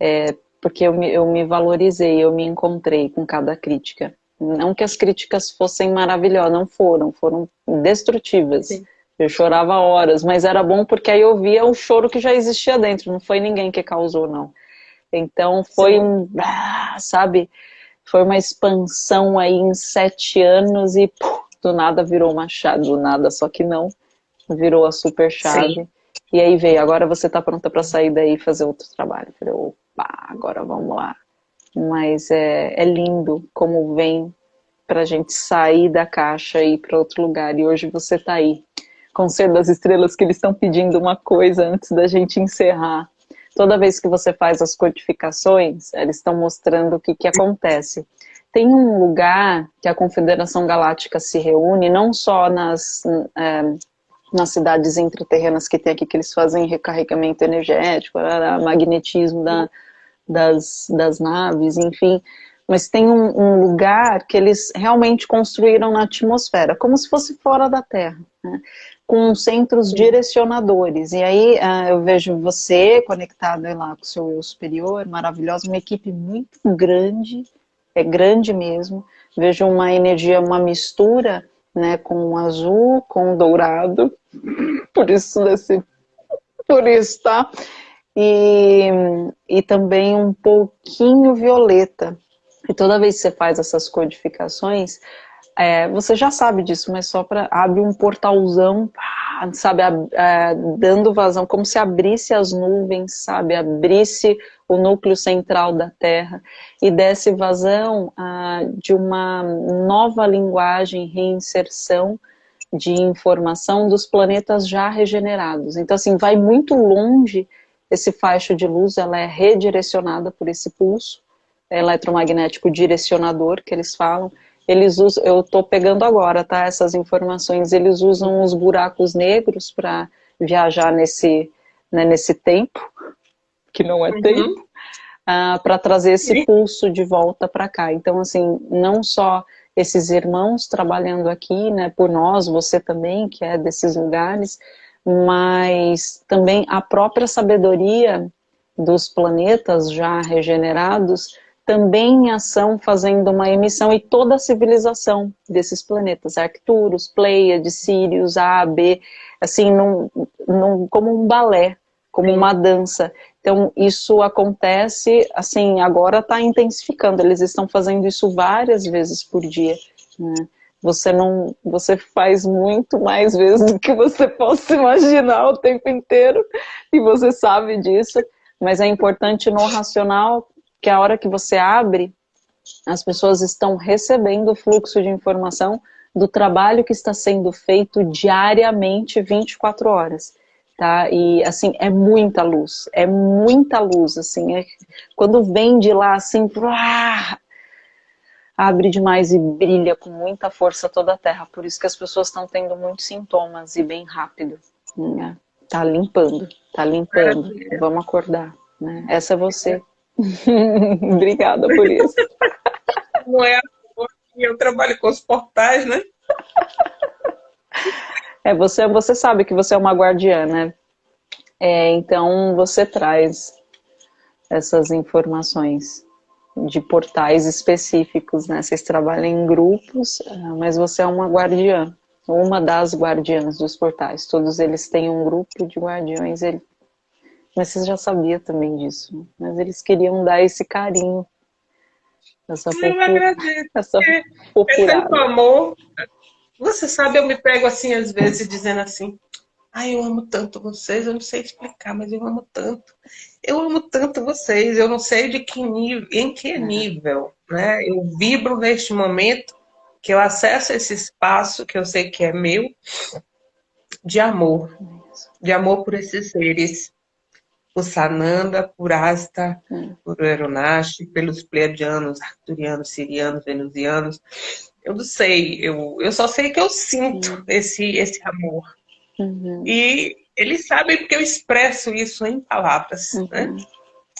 [SPEAKER 2] é, porque eu me, eu me valorizei, eu me encontrei com cada crítica. Não que as críticas fossem maravilhosas, não foram, foram destrutivas. Sim. Eu chorava horas, mas era bom porque aí eu via o choro que já existia dentro, não foi ninguém que causou, não. Então foi Sim. um, ah, sabe, foi uma expansão aí em sete anos e do nada virou uma chave, do nada, só que não, virou a super chave. Sim. E aí veio, agora você tá pronta para sair daí e fazer outro trabalho. Eu falei, opa, agora vamos lá. Mas é, é lindo como vem para a gente sair da caixa e ir para outro lugar. E hoje você está aí, com o Ser das Estrelas, que eles estão pedindo uma coisa antes da gente encerrar. Toda vez que você faz as codificações, eles estão mostrando o que, que acontece. Tem um lugar que a Confederação Galáctica se reúne, não só nas, é, nas cidades intraterrenas que tem aqui, que eles fazem recarregamento energético, magnetismo da, das, das naves, enfim. Mas tem um, um, lugar que eles realmente construíram na atmosfera, como se fosse fora da Terra, né? com centros direcionadores. E aí uh, eu vejo você conectado lá com o seu eu superior, maravilhosa, uma equipe muito grande, é grande mesmo. Vejo uma energia, uma mistura né, com o azul, com o dourado, por isso desse, por isso, tá? E, e também um pouquinho violeta. E toda vez que você faz essas codificações, é, você já sabe disso, mas só para abre um portalzão, sabe, é, dando vazão, como se abrisse as nuvens, sabe, abrisse o núcleo central da Terra e desse vazão ah, de uma nova linguagem, reinserção de informação dos planetas já regenerados. Então, assim, vai muito longe esse faixo de luz, ela é redirecionada por esse pulso eletromagnético direcionador que eles falam, eles usam, eu estou pegando agora, tá, essas informações, eles usam os buracos negros para viajar nesse, né, nesse tempo, que não é uhum. tempo, uh, ah, para trazer esse pulso de volta para cá. Então, assim, não só esses irmãos trabalhando aqui, né, por nós, você também, que é desses lugares, mas também a própria sabedoria dos planetas já regenerados, também em ação fazendo uma emissão e toda a civilização desses planetas, Arcturus, Pleiades, Sirius, A, B, assim, num, num, como um balé, como Sim. uma dança. Então, isso acontece, assim, agora está intensificando, eles estão fazendo isso várias vezes por dia, né? Você não, você faz muito mais vezes do que você possa imaginar o tempo inteiro, e você sabe disso, mas é importante no racional que a hora que você abre, as pessoas estão recebendo o fluxo de informação do trabalho que está sendo feito diariamente 24 horas. Tá? E assim, é muita luz, é muita luz, assim, é, quando vem de lá assim, abre demais e brilha com muita força toda a terra, por isso que as pessoas estão tendo muitos sintomas e bem rápido, né? tá limpando, tá limpando, vamos acordar, né? Essa é você, Obrigada por isso.
[SPEAKER 1] Não é eu trabalho com os portais, né?
[SPEAKER 2] É, você, você sabe que você é uma guardiã, né? É, então você traz essas informações de portais específicos, né? Vocês trabalham em grupos, ah, mas você é uma guardiã, uma das guardiãs dos portais. Todos eles têm um grupo de guardiões, ele mas você já sabia também disso. Mas eles queriam dar esse carinho.
[SPEAKER 1] Essa eu agradeço. Essa é amor. Você sabe, eu me pego assim, às vezes, dizendo assim, ai, eu amo tanto vocês, eu não sei explicar, mas eu amo tanto. Eu amo tanto vocês, eu não sei de que nível, em que nível, né? Eu vibro neste momento que eu acesso esse espaço que eu sei que é meu, de amor, de amor por esses seres por Sananda, por Asta, por Eronashi, pelos pleiadianos, arturianos, sirianos, venusianos. Eu não sei, eu, eu só sei que eu sinto esse, esse amor. Uhum. E eles sabem porque eu expresso isso em palavras, uhum. né?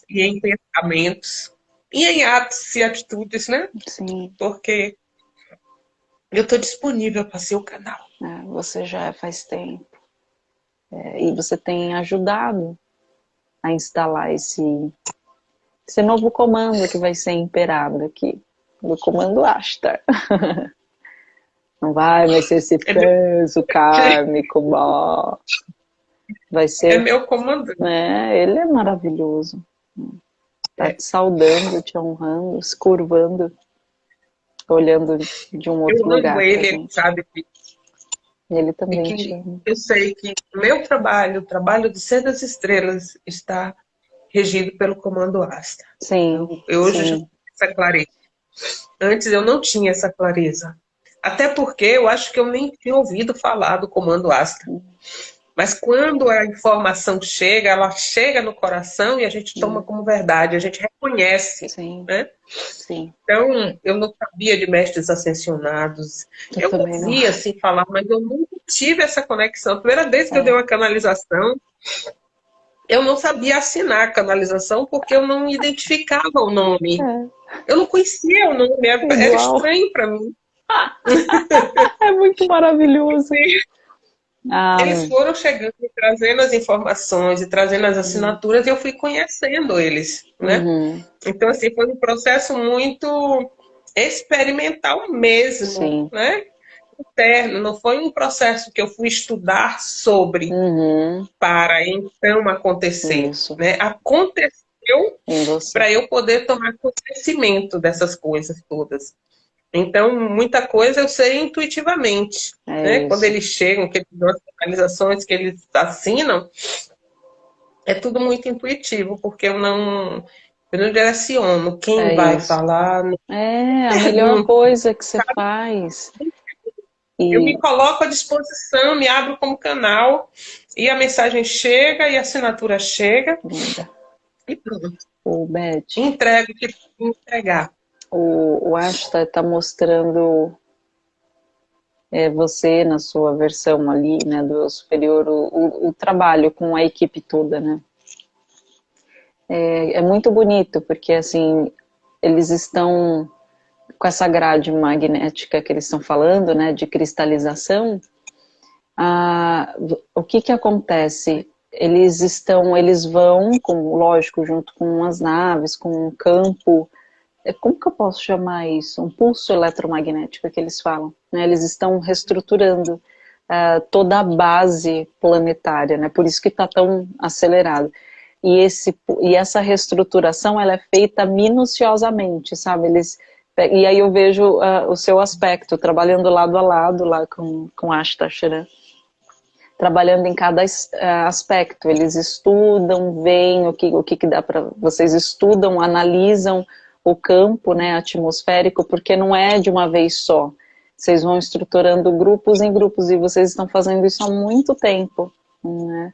[SPEAKER 1] E em pensamentos, e em atos e atitudes, né? Sim. Porque eu estou disponível para ser o canal.
[SPEAKER 2] É, você já faz tempo. É, e você tem ajudado a instalar esse, esse novo comando que vai ser imperado aqui, do comando Ashtar. Não vai mais ser esse é peso kármico, bó. Vai ser...
[SPEAKER 1] É meu comando.
[SPEAKER 2] É, ele é maravilhoso. Tá é. te saudando, te honrando, se curvando, olhando de um outro
[SPEAKER 1] eu
[SPEAKER 2] lugar.
[SPEAKER 1] ele, ele sabe
[SPEAKER 2] ele também.
[SPEAKER 1] Que, eu sei que o meu trabalho, o trabalho de Ser das Estrelas, está regido pelo comando Asta.
[SPEAKER 2] Sim.
[SPEAKER 1] Eu, eu hoje sim. já tenho essa clareza. Antes eu não tinha essa clareza. Até porque eu acho que eu nem tinha ouvido falar do comando Asta. Mas quando a informação chega, ela chega no coração e a gente toma como verdade, a gente reconhece. Sim. Né? Sim. Então, eu não sabia de mestres ascensionados. Eu, eu ouvia assim falar, mas eu nunca tive essa conexão. A primeira vez que é. eu dei uma canalização, eu não sabia assinar a canalização porque eu não identificava o nome. É. Eu não conhecia o nome, era, era estranho para mim.
[SPEAKER 2] é muito maravilhoso.
[SPEAKER 1] Ah, eles foram chegando e trazendo as informações e trazendo as assinaturas e eu fui conhecendo eles, né? Uhum. Então, assim, foi um processo muito experimental mesmo, Sim. né? Interno, não foi um processo que eu fui estudar sobre uhum. para então acontecer, Isso. né? Aconteceu para eu poder tomar conhecimento dessas coisas todas. Então, muita coisa eu sei intuitivamente. É né? Quando eles chegam, que eles dão as organizações que eles assinam, é tudo muito intuitivo, porque eu não, eu não direciono quem é vai isso. falar.
[SPEAKER 2] É, a melhor coisa que você faz.
[SPEAKER 1] E... Eu me coloco à disposição, me abro como canal, e a mensagem chega, e a assinatura chega. Linda. E pronto.
[SPEAKER 2] O Beth.
[SPEAKER 1] Entrego o que entregar.
[SPEAKER 2] O, o Ashta está mostrando é, você na sua versão ali, né, do superior, o, o, o trabalho com a equipe toda, né? É, é, muito bonito, porque assim, eles estão com essa grade magnética que eles estão falando, né, de cristalização, ah, o que que acontece? Eles estão, eles vão, com, lógico, junto com as naves, com um campo como que eu posso chamar isso? Um pulso eletromagnético que eles falam. Né? Eles estão reestruturando uh, toda a base planetária, né? por isso que está tão acelerado. E, esse, e essa reestruturação ela é feita minuciosamente, sabe? Eles, e aí eu vejo uh, o seu aspecto, trabalhando lado a lado lá com, com Ashta Sharan trabalhando em cada uh, aspecto. Eles estudam, veem o que, o que, que dá para... Vocês estudam, analisam o campo né, atmosférico, porque não é de uma vez só. Vocês vão estruturando grupos em grupos e vocês estão fazendo isso há muito tempo. Né?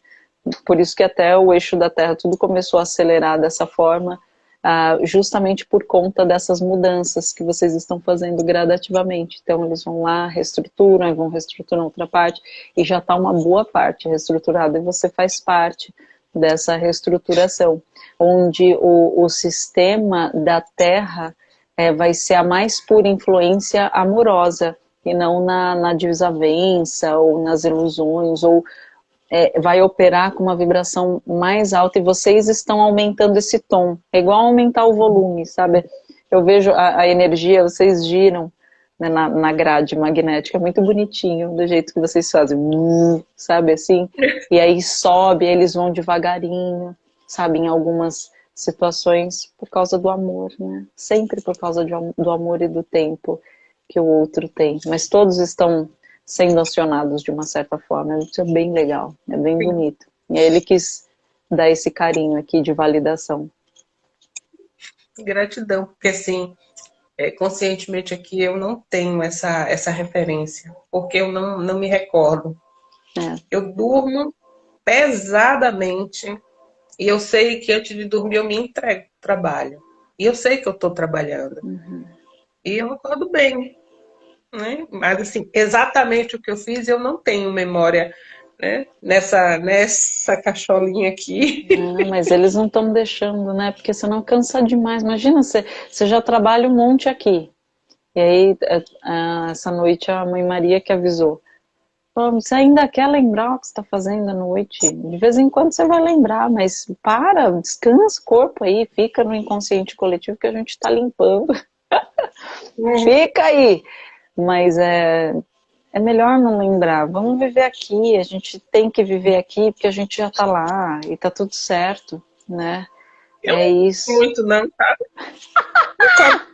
[SPEAKER 2] Por isso que até o eixo da Terra tudo começou a acelerar dessa forma, uh, justamente por conta dessas mudanças que vocês estão fazendo gradativamente. Então eles vão lá, reestruturam, vão reestruturar outra parte, e já está uma boa parte reestruturada, e você faz parte dessa reestruturação, onde o, o sistema da Terra é, vai ser a mais pura influência amorosa, e não na, na desavença, ou nas ilusões, ou é, vai operar com uma vibração mais alta, e vocês estão aumentando esse tom, é igual aumentar o volume, sabe? Eu vejo a, a energia, vocês giram, né, na, na grade magnética, é muito bonitinho, do jeito que vocês fazem, sabe assim? E aí sobe, eles vão devagarinho, sabe, em algumas situações por causa do amor, né? Sempre por causa de, do amor e do tempo que o outro tem. Mas todos estão sendo acionados de uma certa forma. Isso é bem legal, é bem bonito. E ele quis dar esse carinho aqui de validação.
[SPEAKER 1] Gratidão, porque assim, é, conscientemente aqui eu não tenho essa, essa referência, porque eu não, não me recordo. É. Eu durmo pesadamente e eu sei que antes de dormir eu me entrego trabalho. E eu sei que eu estou trabalhando. Uhum. E eu acordo bem. Né? Mas assim, exatamente o que eu fiz eu não tenho memória né? Nessa, nessa cacholinha aqui.
[SPEAKER 2] Não, mas eles não estão deixando, né? Porque senão cansa demais. Imagina, você, você já trabalha um monte aqui. E aí, é, é, essa noite, a mãe Maria que avisou. Você ainda quer lembrar o que você está fazendo à noite? De vez em quando você vai lembrar, mas para, descansa o corpo aí, fica no inconsciente coletivo que a gente está limpando. Hum. fica aí. Mas é, é melhor não lembrar. Vamos viver aqui, a gente tem que viver aqui porque a gente já está lá e tá tudo certo, né?
[SPEAKER 1] Eu é isso. Muito não, tá?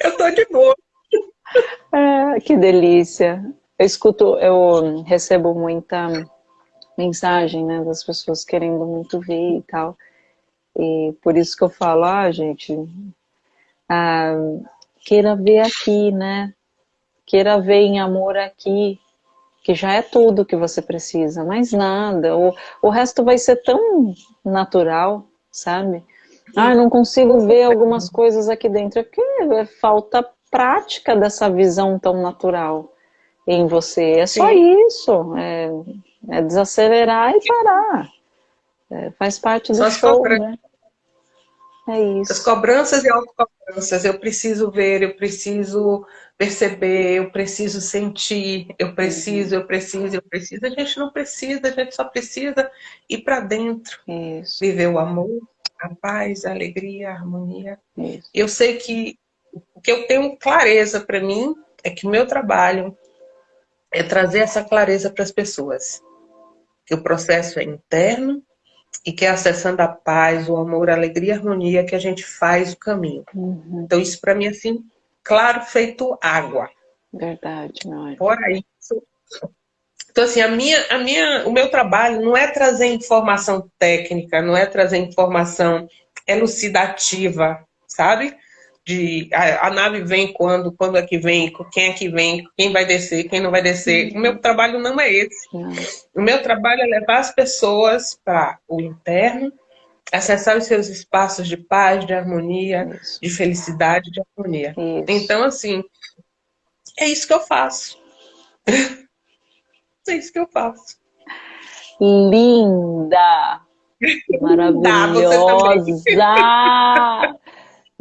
[SPEAKER 1] Eu tô de boa.
[SPEAKER 2] É, que delícia. Eu escuto, eu recebo muita mensagem, né, das pessoas querendo muito ver e tal. E por isso que eu falo, ah, gente, ah, queira ver aqui, né? Queira ver em amor aqui, que já é tudo que você precisa, mais nada. O, o resto vai ser tão natural, sabe? Ah, não consigo ver algumas coisas aqui dentro. É porque é falta prática dessa visão tão natural em você. É só Sim. isso. É, é, desacelerar e parar. É, faz parte do show, né?
[SPEAKER 1] É isso. As cobranças e autocobranças. Eu preciso ver, eu preciso perceber, eu preciso sentir, eu preciso, eu preciso, eu preciso. A gente não precisa, a gente só precisa ir para dentro. Isso. Viver o amor, a paz, a alegria, a harmonia. Isso. Eu sei que o que eu tenho clareza para mim é que o meu trabalho é trazer essa clareza para as pessoas. Que o processo é interno, e que é acessando a paz, o amor, a alegria e a harmonia que a gente faz o caminho.
[SPEAKER 2] Uhum.
[SPEAKER 1] Então, isso para mim, assim, claro, feito água.
[SPEAKER 2] Verdade, não é?
[SPEAKER 1] Fora isso. Então, assim, a minha, a minha, o meu trabalho não é trazer informação técnica, não é trazer informação elucidativa, sabe? De a, a nave vem quando, quando é que vem, quem é que vem, quem vai descer, quem não vai descer. O meu trabalho não é esse. O meu trabalho é levar as pessoas para o interno, acessar os seus espaços de paz, de harmonia,
[SPEAKER 2] Isso.
[SPEAKER 1] de felicidade, de harmonia.
[SPEAKER 2] Isso.
[SPEAKER 1] Então, assim, é isso que eu faço. é isso que eu faço.
[SPEAKER 2] Linda! Maravilhosa!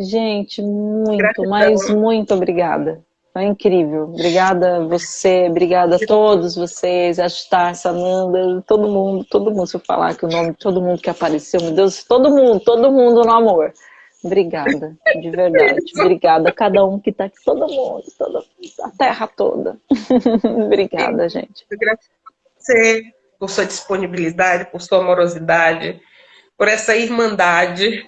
[SPEAKER 2] Gente, muito,
[SPEAKER 1] Gratidão.
[SPEAKER 2] mas muito obrigada. Foi incrível. Obrigada a você, obrigada a todos vocês, a Star, Sananda, todo mundo, todo mundo, se eu falar que o nome de todo mundo que apareceu, meu Deus, todo mundo, todo mundo no amor. Obrigada, de verdade. Obrigada a cada um que tá aqui, todo mundo, toda, a terra toda. obrigada, gente.
[SPEAKER 1] Gratidão a você por sua disponibilidade, por sua amorosidade, por essa irmandade,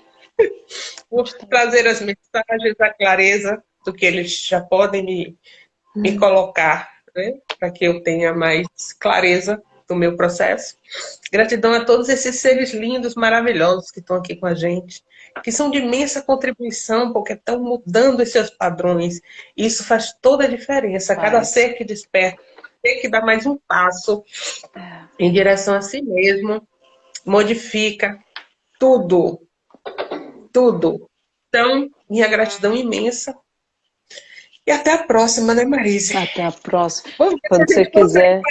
[SPEAKER 1] por trazer as mensagens, a clareza do que eles já podem me, me colocar, né? para que eu tenha mais clareza do meu processo. Gratidão a todos esses seres lindos, maravilhosos que estão aqui com a gente, que são de imensa contribuição, porque estão mudando os seus padrões. Isso faz toda a diferença. Cada ser que desperta tem que dar mais um passo
[SPEAKER 2] É.
[SPEAKER 1] em direção a si mesmo, modifica tudo, tudo. Então, minha gratidão imensa. E até a próxima, né, Marise?
[SPEAKER 2] Até a próxima.
[SPEAKER 1] Vamos
[SPEAKER 2] Quando você quiser,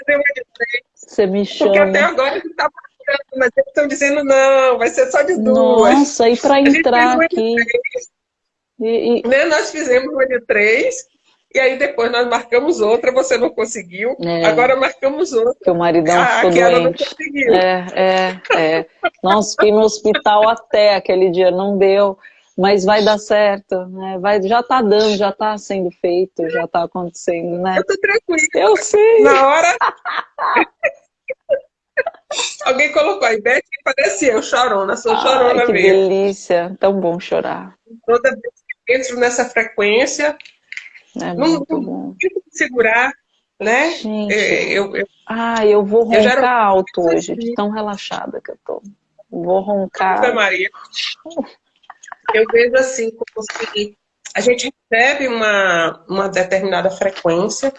[SPEAKER 2] você me
[SPEAKER 1] Porque até
[SPEAKER 2] chama.
[SPEAKER 1] agora a gente tá marcando, mas eles estão dizendo não, vai ser só de duas.
[SPEAKER 2] Nossa, e para entrar aqui. E, e-
[SPEAKER 1] né? Nós fizemos uma de três, e aí depois nós marcamos outra, você não conseguiu.
[SPEAKER 2] É.
[SPEAKER 1] Agora marcamos outra.
[SPEAKER 2] que o maridão
[SPEAKER 1] Ah,
[SPEAKER 2] ficou
[SPEAKER 1] aquela não
[SPEAKER 2] doente.
[SPEAKER 1] conseguiu.
[SPEAKER 2] É, é, é. Nossa, fiquei no hospital até aquele dia, não deu. Mas vai dar certo, né? Vai, já tá dando, já tá sendo feito, já tá acontecendo, né?
[SPEAKER 1] Eu tô tranquila.
[SPEAKER 2] Eu sei.
[SPEAKER 1] Na hora. Alguém colocou a ideia que parecia eu chorona, sou chorona
[SPEAKER 2] Ai, que
[SPEAKER 1] mesmo.
[SPEAKER 2] delícia. Tão bom chorar.
[SPEAKER 1] Toda vez que entro nessa frequência,
[SPEAKER 2] É
[SPEAKER 1] não,
[SPEAKER 2] muito
[SPEAKER 1] não tento me segurar, né?
[SPEAKER 2] Gente,
[SPEAKER 1] É, eu, eu,
[SPEAKER 2] ah, eu vou
[SPEAKER 1] Eu
[SPEAKER 2] roncar
[SPEAKER 1] era-
[SPEAKER 2] alto hoje, de tão relaxada que eu tô. Vou roncar.
[SPEAKER 1] Maria. Eu vejo assim, como se a gente recebe uma, uma determinada frequência.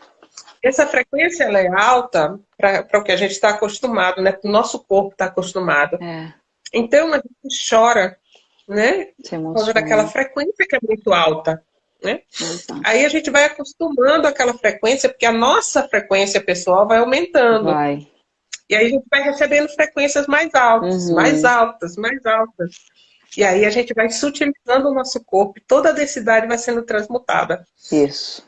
[SPEAKER 1] Essa frequência ela é alta para o que a gente está acostumado, né? O nosso corpo está acostumado.
[SPEAKER 2] É,
[SPEAKER 1] Então a gente chora, né? Por causa daquela frequência que é muito alta.
[SPEAKER 2] Exato.
[SPEAKER 1] Aí a gente vai acostumando aquela frequência, porque a nossa frequência pessoal vai aumentando.
[SPEAKER 2] Vai.
[SPEAKER 1] E aí a gente vai recebendo frequências mais altas,
[SPEAKER 2] Uhum.
[SPEAKER 1] mais altas, mais altas. E aí a gente vai sutilizando o nosso corpo, e toda a densidade vai sendo transmutada.
[SPEAKER 2] Isso.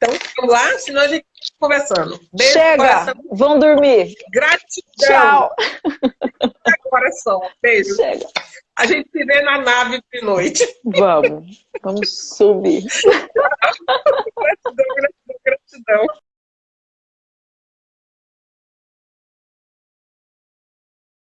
[SPEAKER 1] Então, vamos lá, senão a gente fica conversando. Beijo,
[SPEAKER 2] Chega! Vão dormir.
[SPEAKER 1] Gratidão.
[SPEAKER 2] Tchau!
[SPEAKER 1] Coração. Beijo.
[SPEAKER 2] Chega.
[SPEAKER 1] A gente se vê na nave de noite.
[SPEAKER 2] Vamos. Vamos subir.
[SPEAKER 1] Gratidão, gratidão, gratidão.